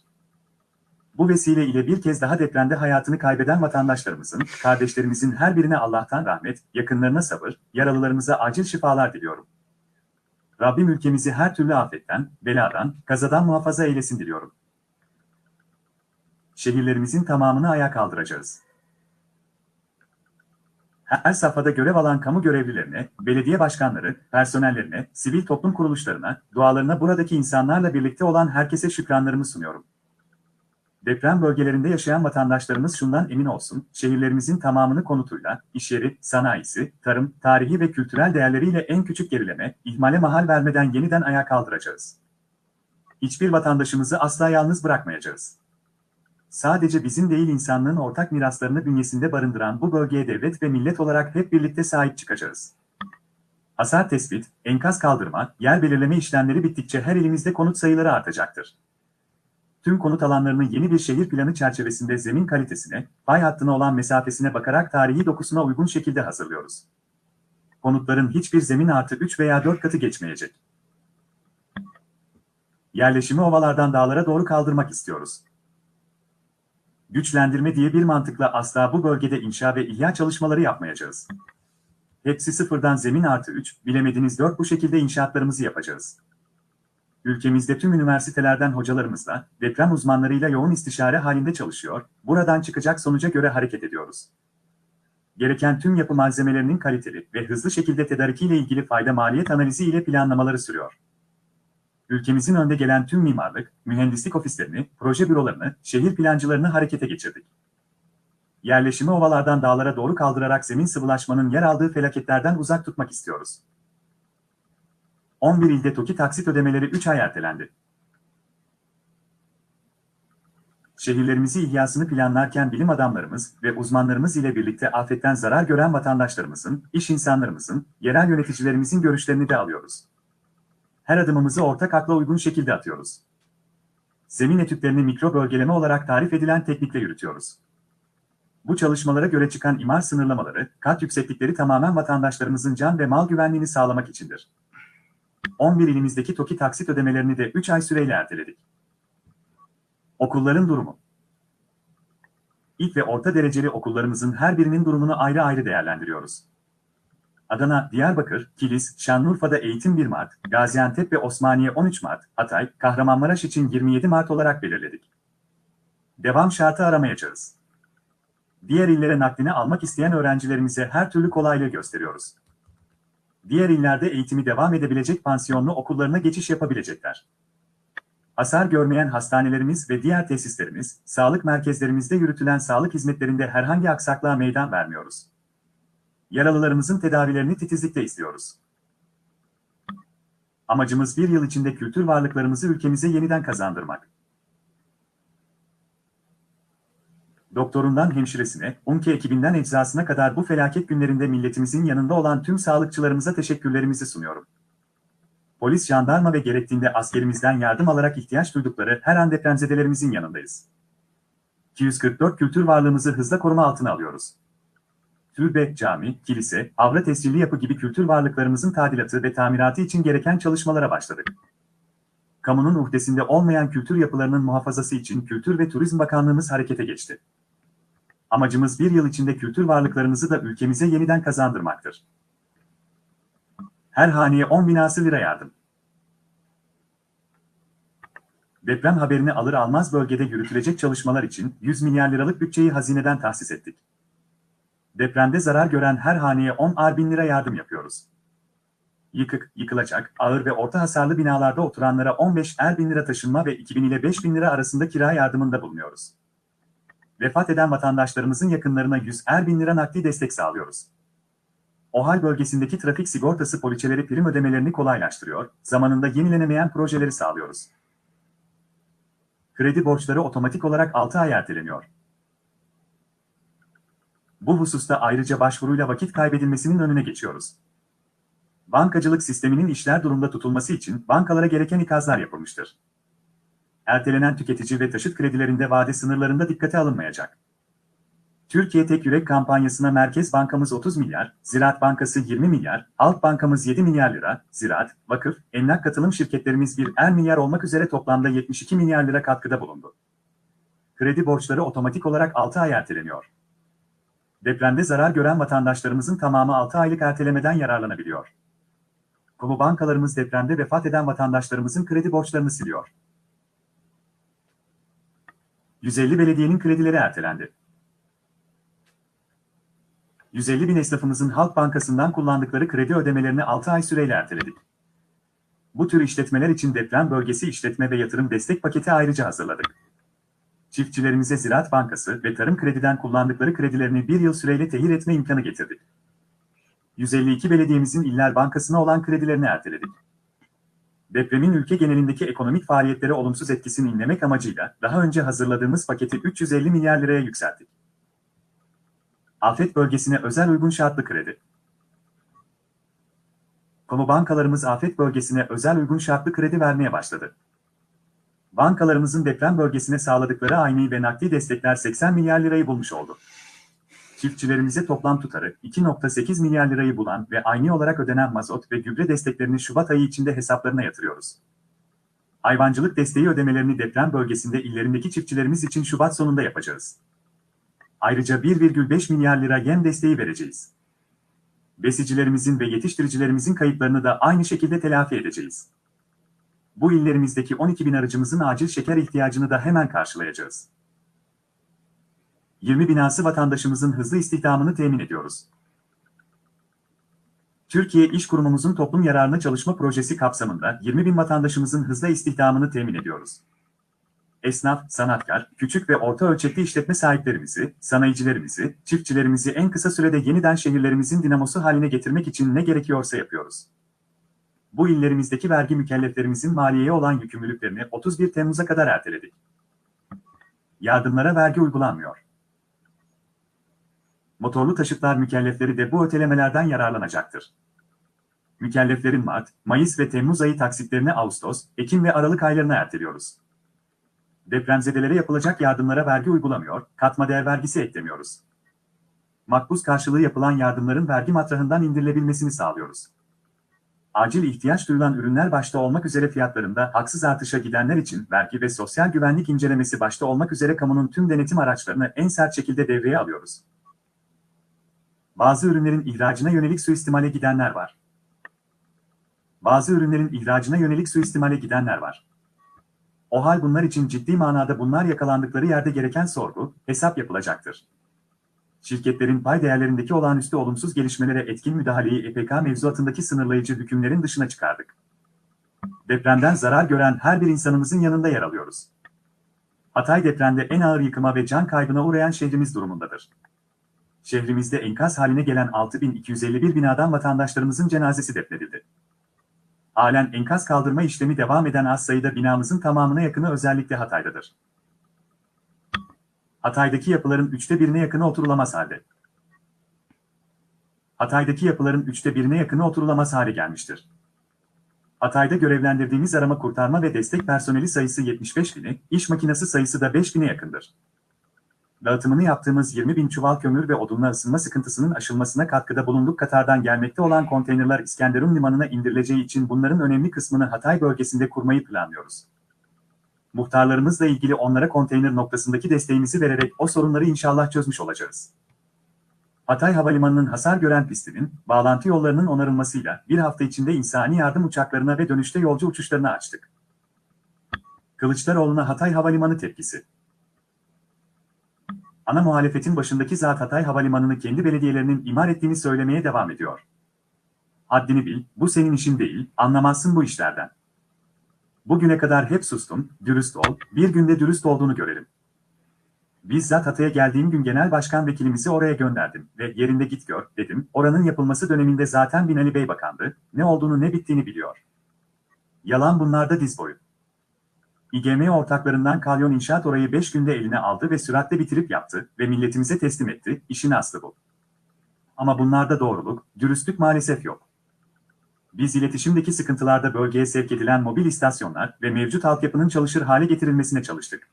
Bu vesile ile bir kez daha depremde hayatını kaybeden vatandaşlarımızın, kardeşlerimizin her birine Allah'tan rahmet, yakınlarına sabır, yaralılarımıza acil şifalar diliyorum. Rabbim ülkemizi her türlü afetten, beladan, kazadan muhafaza eylesin diliyorum. Şehirlerimizin tamamını ayağa kaldıracağız. Her safhada görev alan kamu görevlilerine, belediye başkanları, personellerine, sivil toplum kuruluşlarına, dualarına buradaki insanlarla birlikte olan herkese şükranlarımı sunuyorum. Deprem bölgelerinde yaşayan vatandaşlarımız şundan emin olsun, şehirlerimizin tamamını konutuyla, işyeri, sanayisi, tarım, tarihi ve kültürel değerleriyle en küçük gerileme, ihmale mahal vermeden yeniden ayağa kaldıracağız. Hiçbir vatandaşımızı asla yalnız bırakmayacağız. Sadece bizim değil insanlığın ortak miraslarını bünyesinde barındıran bu bölgeye devlet ve millet olarak hep birlikte sahip çıkacağız. Hasar tespit, enkaz kaldırma, yer belirleme işlemleri bittikçe her ilimizde konut sayıları artacaktır tüm konut alanlarını yeni bir şehir planı çerçevesinde zemin kalitesine, fay hattına olan mesafesine bakarak tarihi dokusuna uygun şekilde hazırlıyoruz. Konutların hiçbir zemin artı 3 veya 4 katı geçmeyecek. Yerleşimi ovalardan dağlara doğru kaldırmak istiyoruz. Güçlendirme diye bir mantıkla asla bu bölgede inşa ve ihya çalışmaları yapmayacağız. Hepsi sıfırdan zemin artı 3, bilemediniz 4 bu şekilde inşaatlarımızı yapacağız. Ülkemizde tüm üniversitelerden hocalarımızla, deprem uzmanlarıyla yoğun istişare halinde çalışıyor, buradan çıkacak sonuca göre hareket ediyoruz. Gereken tüm yapı malzemelerinin kaliteli ve hızlı şekilde tedarikiyle ilgili fayda maliyet analizi ile planlamaları sürüyor. Ülkemizin önde gelen tüm mimarlık, mühendislik ofislerini, proje bürolarını, şehir plancılarını harekete geçirdik. Yerleşimi ovalardan dağlara doğru kaldırarak zemin sıvılaşmanın yer aldığı felaketlerden uzak tutmak istiyoruz. 11 ilde TOKİ taksit ödemeleri 3 ay ertelendi. Şehirlerimizi ihyasını planlarken bilim adamlarımız ve uzmanlarımız ile birlikte afetten zarar gören vatandaşlarımızın, iş insanlarımızın, yerel yöneticilerimizin görüşlerini de alıyoruz. Her adımımızı ortak akla uygun şekilde atıyoruz. Zemin etütlerini mikro bölgeleme olarak tarif edilen teknikle yürütüyoruz. Bu çalışmalara göre çıkan imar sınırlamaları, kat yükseklikleri tamamen vatandaşlarımızın can ve mal güvenliğini sağlamak içindir. 11 ilimizdeki TOKİ taksit ödemelerini de 3 ay süreyle erteledik. Okulların durumu İlk ve orta dereceli okullarımızın her birinin durumunu ayrı ayrı değerlendiriyoruz. Adana, Diyarbakır, Kilis, Şanlıurfa'da eğitim 1 Mart, Gaziantep ve Osmaniye 13 Mart, Hatay, Kahramanmaraş için 27 Mart olarak belirledik. Devam şartı aramayacağız. Diğer illere naklini almak isteyen öğrencilerimize her türlü kolaylığı gösteriyoruz. Diğer illerde eğitimi devam edebilecek pansiyonlu okullarına geçiş yapabilecekler. Hasar görmeyen hastanelerimiz ve diğer tesislerimiz, sağlık merkezlerimizde yürütülen sağlık hizmetlerinde herhangi aksaklığa meydan vermiyoruz. Yaralılarımızın tedavilerini titizlikle istiyoruz. Amacımız bir yıl içinde kültür varlıklarımızı ülkemize yeniden kazandırmak. Doktorundan hemşiresine, UNKE ekibinden eczasına kadar bu felaket günlerinde milletimizin yanında olan tüm sağlıkçılarımıza teşekkürlerimizi sunuyorum. Polis, jandarma ve gerektiğinde askerimizden yardım alarak ihtiyaç duydukları her an depremzedelerimizin yanındayız. 244 kültür varlığımızı hızla koruma altına alıyoruz. Türbe, cami, kilise, avra tescilli yapı gibi kültür varlıklarımızın tadilatı ve tamiratı için gereken çalışmalara başladık. Kamunun uhdesinde olmayan kültür yapılarının muhafazası için Kültür ve Turizm Bakanlığımız harekete geçti. Amacımız bir yıl içinde kültür varlıklarımızı da ülkemize yeniden kazandırmaktır. Her haneye 10 binası lira yardım. Deprem haberini alır almaz bölgede yürütülecek çalışmalar için 100 milyar liralık bütçeyi hazineden tahsis ettik. Depremde zarar gören her haneye 10 ar bin lira yardım yapıyoruz. Yıkık, yıkılacak, ağır ve orta hasarlı binalarda oturanlara 15 er bin lira taşınma ve 2000 ile 5000 lira arasında kira yardımında bulunuyoruz. Vefat eden vatandaşlarımızın yakınlarına 100 er bin lira nakdi destek sağlıyoruz. OHAL bölgesindeki trafik sigortası poliçeleri prim ödemelerini kolaylaştırıyor, zamanında yenilenemeyen projeleri sağlıyoruz. Kredi borçları otomatik olarak 6 ay erteleniyor. Bu hususta ayrıca başvuruyla vakit kaybedilmesinin önüne geçiyoruz. Bankacılık sisteminin işler durumda tutulması için bankalara gereken ikazlar yapılmıştır. Ertelenen tüketici ve taşıt kredilerinde vade sınırlarında dikkate alınmayacak. Türkiye Tek Yürek kampanyasına Merkez Bankamız 30 milyar, Ziraat Bankası 20 milyar, Halk Bankamız 7 milyar lira, Ziraat, Vakıf, Emlak Katılım şirketlerimiz 1 er milyar olmak üzere toplamda 72 milyar lira katkıda bulundu. Kredi borçları otomatik olarak 6 ay erteleniyor. Depremde zarar gören vatandaşlarımızın tamamı 6 aylık ertelemeden yararlanabiliyor. Kamu bankalarımız depremde vefat eden vatandaşlarımızın kredi borçlarını siliyor. 150 belediyenin kredileri ertelendi. 150 bin esnafımızın Halk Bankası'ndan kullandıkları kredi ödemelerini 6 ay süreyle erteledik. Bu tür işletmeler için deprem bölgesi işletme ve yatırım destek paketi ayrıca hazırladık. Çiftçilerimize Ziraat Bankası ve Tarım Kredi'den kullandıkları kredilerini bir yıl süreyle tehir etme imkanı getirdik. 152 belediyemizin İller Bankası'na olan kredilerini erteledik. Depremin ülke genelindeki ekonomik faaliyetlere olumsuz etkisini inlemek amacıyla daha önce hazırladığımız paketi 350 milyar liraya yükselttik. Afet bölgesine özel uygun şartlı kredi. Kamu bankalarımız afet bölgesine özel uygun şartlı kredi vermeye başladı. Bankalarımızın deprem bölgesine sağladıkları ayni ve nakdi destekler 80 milyar lirayı bulmuş oldu. Çiftçilerimize toplam tutarı 2.8 milyar lirayı bulan ve ayni olarak ödenen mazot ve gübre desteklerini Şubat ayı içinde hesaplarına yatırıyoruz. Hayvancılık desteği ödemelerini deprem bölgesinde illerindeki çiftçilerimiz için Şubat sonunda yapacağız. Ayrıca 1,5 milyar lira yem desteği vereceğiz. Besicilerimizin ve yetiştiricilerimizin kayıplarını da aynı şekilde telafi edeceğiz. Bu illerimizdeki 12 bin aracımızın acil şeker ihtiyacını da hemen karşılayacağız. 20 binası vatandaşımızın hızlı istihdamını temin ediyoruz. Türkiye İş Kurumumuzun toplum yararına çalışma projesi kapsamında 20 bin vatandaşımızın hızlı istihdamını temin ediyoruz. Esnaf, sanatkar, küçük ve orta ölçekli işletme sahiplerimizi, sanayicilerimizi, çiftçilerimizi en kısa sürede yeniden şehirlerimizin dinamosu haline getirmek için ne gerekiyorsa yapıyoruz. Bu illerimizdeki vergi mükelleflerimizin maliyeye olan yükümlülüklerini 31 Temmuz'a kadar erteledik. Yardımlara vergi uygulanmıyor. Motorlu taşıtlar mükellefleri de bu ötelemelerden yararlanacaktır. Mükelleflerin Mart, Mayıs ve Temmuz ayı taksitlerini Ağustos, Ekim ve Aralık aylarına erteliyoruz. Depremzedelere yapılacak yardımlara vergi uygulamıyor, katma değer vergisi eklemiyoruz. Makbuz karşılığı yapılan yardımların vergi matrahından indirilebilmesini sağlıyoruz. Acil ihtiyaç duyulan ürünler başta olmak üzere fiyatlarında haksız artışa gidenler için vergi ve sosyal güvenlik incelemesi başta olmak üzere kamunun tüm denetim araçlarını en sert şekilde devreye alıyoruz. Bazı ürünlerin ihracına yönelik suistimale gidenler var. Bazı ürünlerin ihracına yönelik suistimale gidenler var. O hal bunlar için ciddi manada bunlar yakalandıkları yerde gereken sorgu, hesap yapılacaktır. Şirketlerin pay değerlerindeki olağanüstü olumsuz gelişmelere etkin müdahaleyi EPK mevzuatındaki sınırlayıcı hükümlerin dışına çıkardık. Depremden zarar gören her bir insanımızın yanında yer alıyoruz. Hatay depremde en ağır yıkıma ve can kaybına uğrayan şehrimiz durumundadır. Şehrimizde enkaz haline gelen 6251 binadan vatandaşlarımızın cenazesi defnedildi. Halen enkaz kaldırma işlemi devam eden az sayıda binamızın tamamına yakını özellikle Hatay'dadır. Hatay'daki yapıların üçte birine yakını oturulamaz halde. Hatay'daki yapıların üçte birine yakını oturulamaz hale gelmiştir. Hatay'da görevlendirdiğimiz arama kurtarma ve destek personeli sayısı 75 bini, iş makinesi sayısı da 5 bine yakındır. Dağıtımını yaptığımız 20 bin çuval kömür ve odunla ısınma sıkıntısının aşılmasına katkıda bulunduk. Katar'dan gelmekte olan konteynerler İskenderun limanına indirileceği için bunların önemli kısmını Hatay bölgesinde kurmayı planlıyoruz. Muhtarlarımızla ilgili onlara konteyner noktasındaki desteğimizi vererek o sorunları inşallah çözmüş olacağız. Hatay Havalimanı'nın hasar gören pistinin, bağlantı yollarının onarılmasıyla bir hafta içinde insani yardım uçaklarına ve dönüşte yolcu uçuşlarına açtık. Kılıçdaroğlu'na Hatay Havalimanı tepkisi. Ana muhalefetin başındaki zat Hatay Havalimanı'nı kendi belediyelerinin imar ettiğini söylemeye devam ediyor. Haddini bil, bu senin işin değil, anlamazsın bu işlerden. Bugüne kadar hep sustum, dürüst ol, bir günde dürüst olduğunu görelim. Bizzat Hatay'a geldiğim gün genel başkan vekilimizi oraya gönderdim ve yerinde git gör, dedim. Oranın yapılması döneminde zaten Binali Bey bakandı, ne olduğunu ne bittiğini biliyor. Yalan bunlarda diz boyu. İGM ortaklarından Kalyon İnşaat orayı 5 günde eline aldı ve süratle bitirip yaptı ve milletimize teslim etti, işin aslı bu. Ama bunlarda doğruluk, dürüstlük maalesef yok. Biz iletişimdeki sıkıntılarda bölgeye sevk edilen mobil istasyonlar ve mevcut altyapının çalışır hale getirilmesine çalıştık.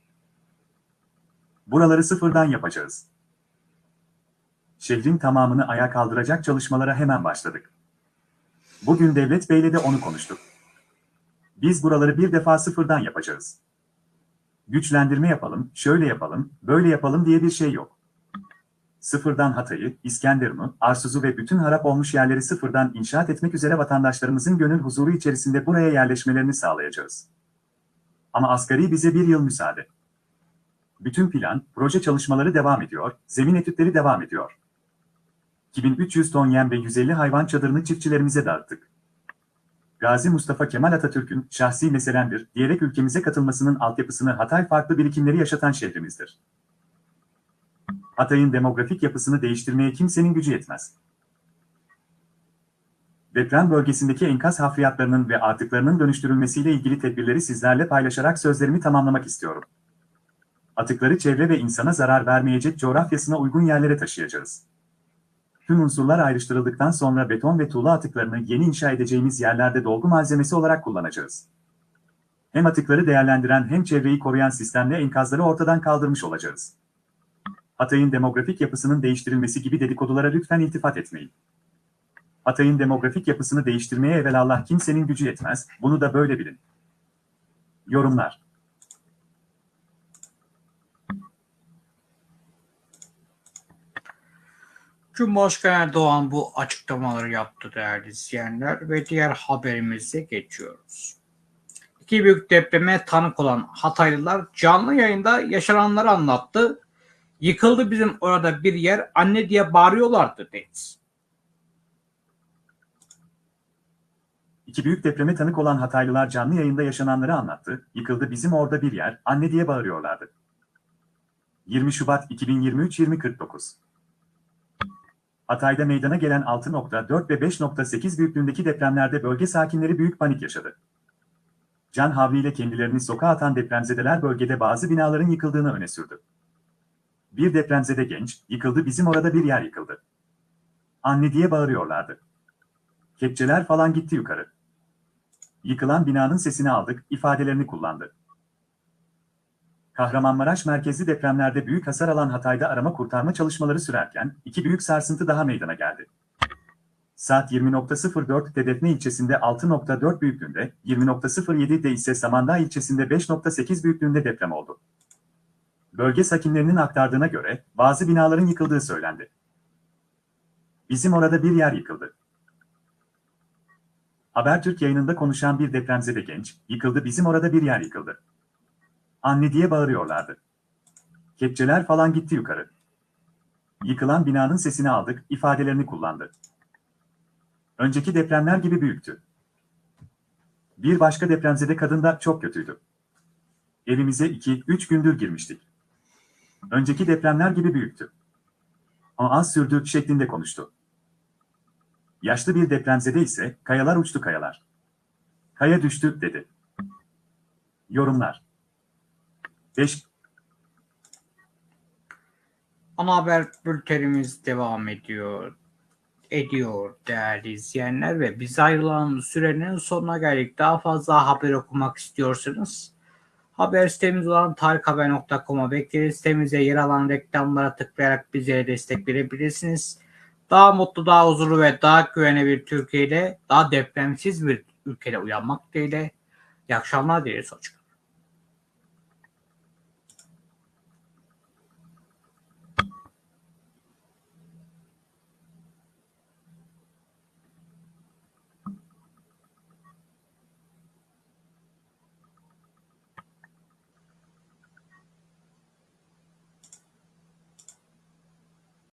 Buraları sıfırdan yapacağız. Şehrin tamamını ayağa kaldıracak çalışmalara hemen başladık. Bugün Devlet Bey'le de onu konuştuk. Biz buraları bir defa sıfırdan yapacağız. Güçlendirme yapalım, şöyle yapalım, böyle yapalım diye bir şey yok. Sıfırdan Hatay'ı, İskenderun'u, Arsuz'u ve bütün harap olmuş yerleri sıfırdan inşaat etmek üzere vatandaşlarımızın gönül huzuru içerisinde buraya yerleşmelerini sağlayacağız. Ama asgari bize bir yıl müsaade. Bütün plan, proje çalışmaları devam ediyor, zemin etütleri devam ediyor. 2300 ton yem ve 150 hayvan çadırını çiftçilerimize dağıttık. Gazi Mustafa Kemal Atatürk'ün şahsi meselemdir diyerek ülkemize katılmasının altyapısını Hatay farklı birikimleri yaşatan şehrimizdir. Hatay'ın demografik yapısını değiştirmeye kimsenin gücü yetmez. Deprem bölgesindeki enkaz hafriyatlarının ve atıklarının dönüştürülmesiyle ilgili tedbirleri sizlerle paylaşarak sözlerimi tamamlamak istiyorum. Atıkları çevre ve insana zarar vermeyecek coğrafyasına uygun yerlere taşıyacağız. Tüm unsurlar ayrıştırıldıktan sonra beton ve tuğla atıklarını yeni inşa edeceğimiz yerlerde dolgu malzemesi olarak kullanacağız. Hem atıkları değerlendiren hem çevreyi koruyan sistemle enkazları ortadan kaldırmış olacağız. Hatay'ın demografik yapısının değiştirilmesi gibi dedikodulara lütfen iltifat etmeyin. Hatay'ın demografik yapısını değiştirmeye evelallah kimsenin gücü yetmez, bunu da böyle bilin. Yorumlar Cumhurbaşkanı Erdoğan bu açıklamaları yaptı değerli izleyenler ve diğer haberimize geçiyoruz. İki büyük depreme tanık olan Hataylılar canlı yayında yaşananları anlattı. Yıkıldı bizim orada bir yer anne diye bağırıyorlardı Deniz. İki büyük depreme tanık olan Hataylılar canlı yayında yaşananları anlattı. Yıkıldı bizim orada bir yer, anne diye bağırıyorlardı. 20 Şubat 2023 2049 Hatay'da meydana gelen 6.4 ve 5.8 büyüklüğündeki depremlerde bölge sakinleri büyük panik yaşadı. Can havliyle kendilerini sokağa atan depremzedeler bölgede bazı binaların yıkıldığını öne sürdü. Bir depremzede genç, yıkıldı bizim orada bir yer yıkıldı. Anne diye bağırıyorlardı. Kepçeler falan gitti yukarı. Yıkılan binanın sesini aldık, ifadelerini kullandı. Kahramanmaraş merkezli depremlerde büyük hasar alan Hatay'da arama kurtarma çalışmaları sürerken iki büyük sarsıntı daha meydana geldi. Saat 20.04'te Defne ilçesinde 6.4 büyüklüğünde, 20.07'de ise Samandağ ilçesinde 5.8 büyüklüğünde deprem oldu. Bölge sakinlerinin aktardığına göre bazı binaların yıkıldığı söylendi. Bizim orada bir yer yıkıldı. Habertürk yayınında konuşan bir depremzede genç, yıkıldı bizim orada bir yer yıkıldı. Anne diye bağırıyorlardı. Kepçeler falan gitti yukarı. Yıkılan binanın sesini aldık, ifadelerini kullandı. Önceki depremler gibi büyüktü. Bir başka depremzede kadın da çok kötüydü. Evimize 2-3 gündür girmiştik. Önceki depremler gibi büyüktü. O az sürdü şeklinde konuştu. Yaşlı bir depremzede ise kayalar uçtu kayalar. Kaya düştü dedi. Yorumlar 5 Ana haber bültenimiz devam ediyor. Ediyor değerli izleyenler ve biz ayrılan sürenin sonuna geldik. Daha fazla haber okumak istiyorsanız haber sitemiz olan tarikhaber.com'a bekleriz. Sitemize yer alan reklamlara tıklayarak bize destek verebilirsiniz. Daha mutlu, daha huzurlu ve daha güvenli bir Türkiye'de, daha depremsiz bir ülkede uyanmak dileğiyle. İyi akşamlar dileriz. Hoşçakalın.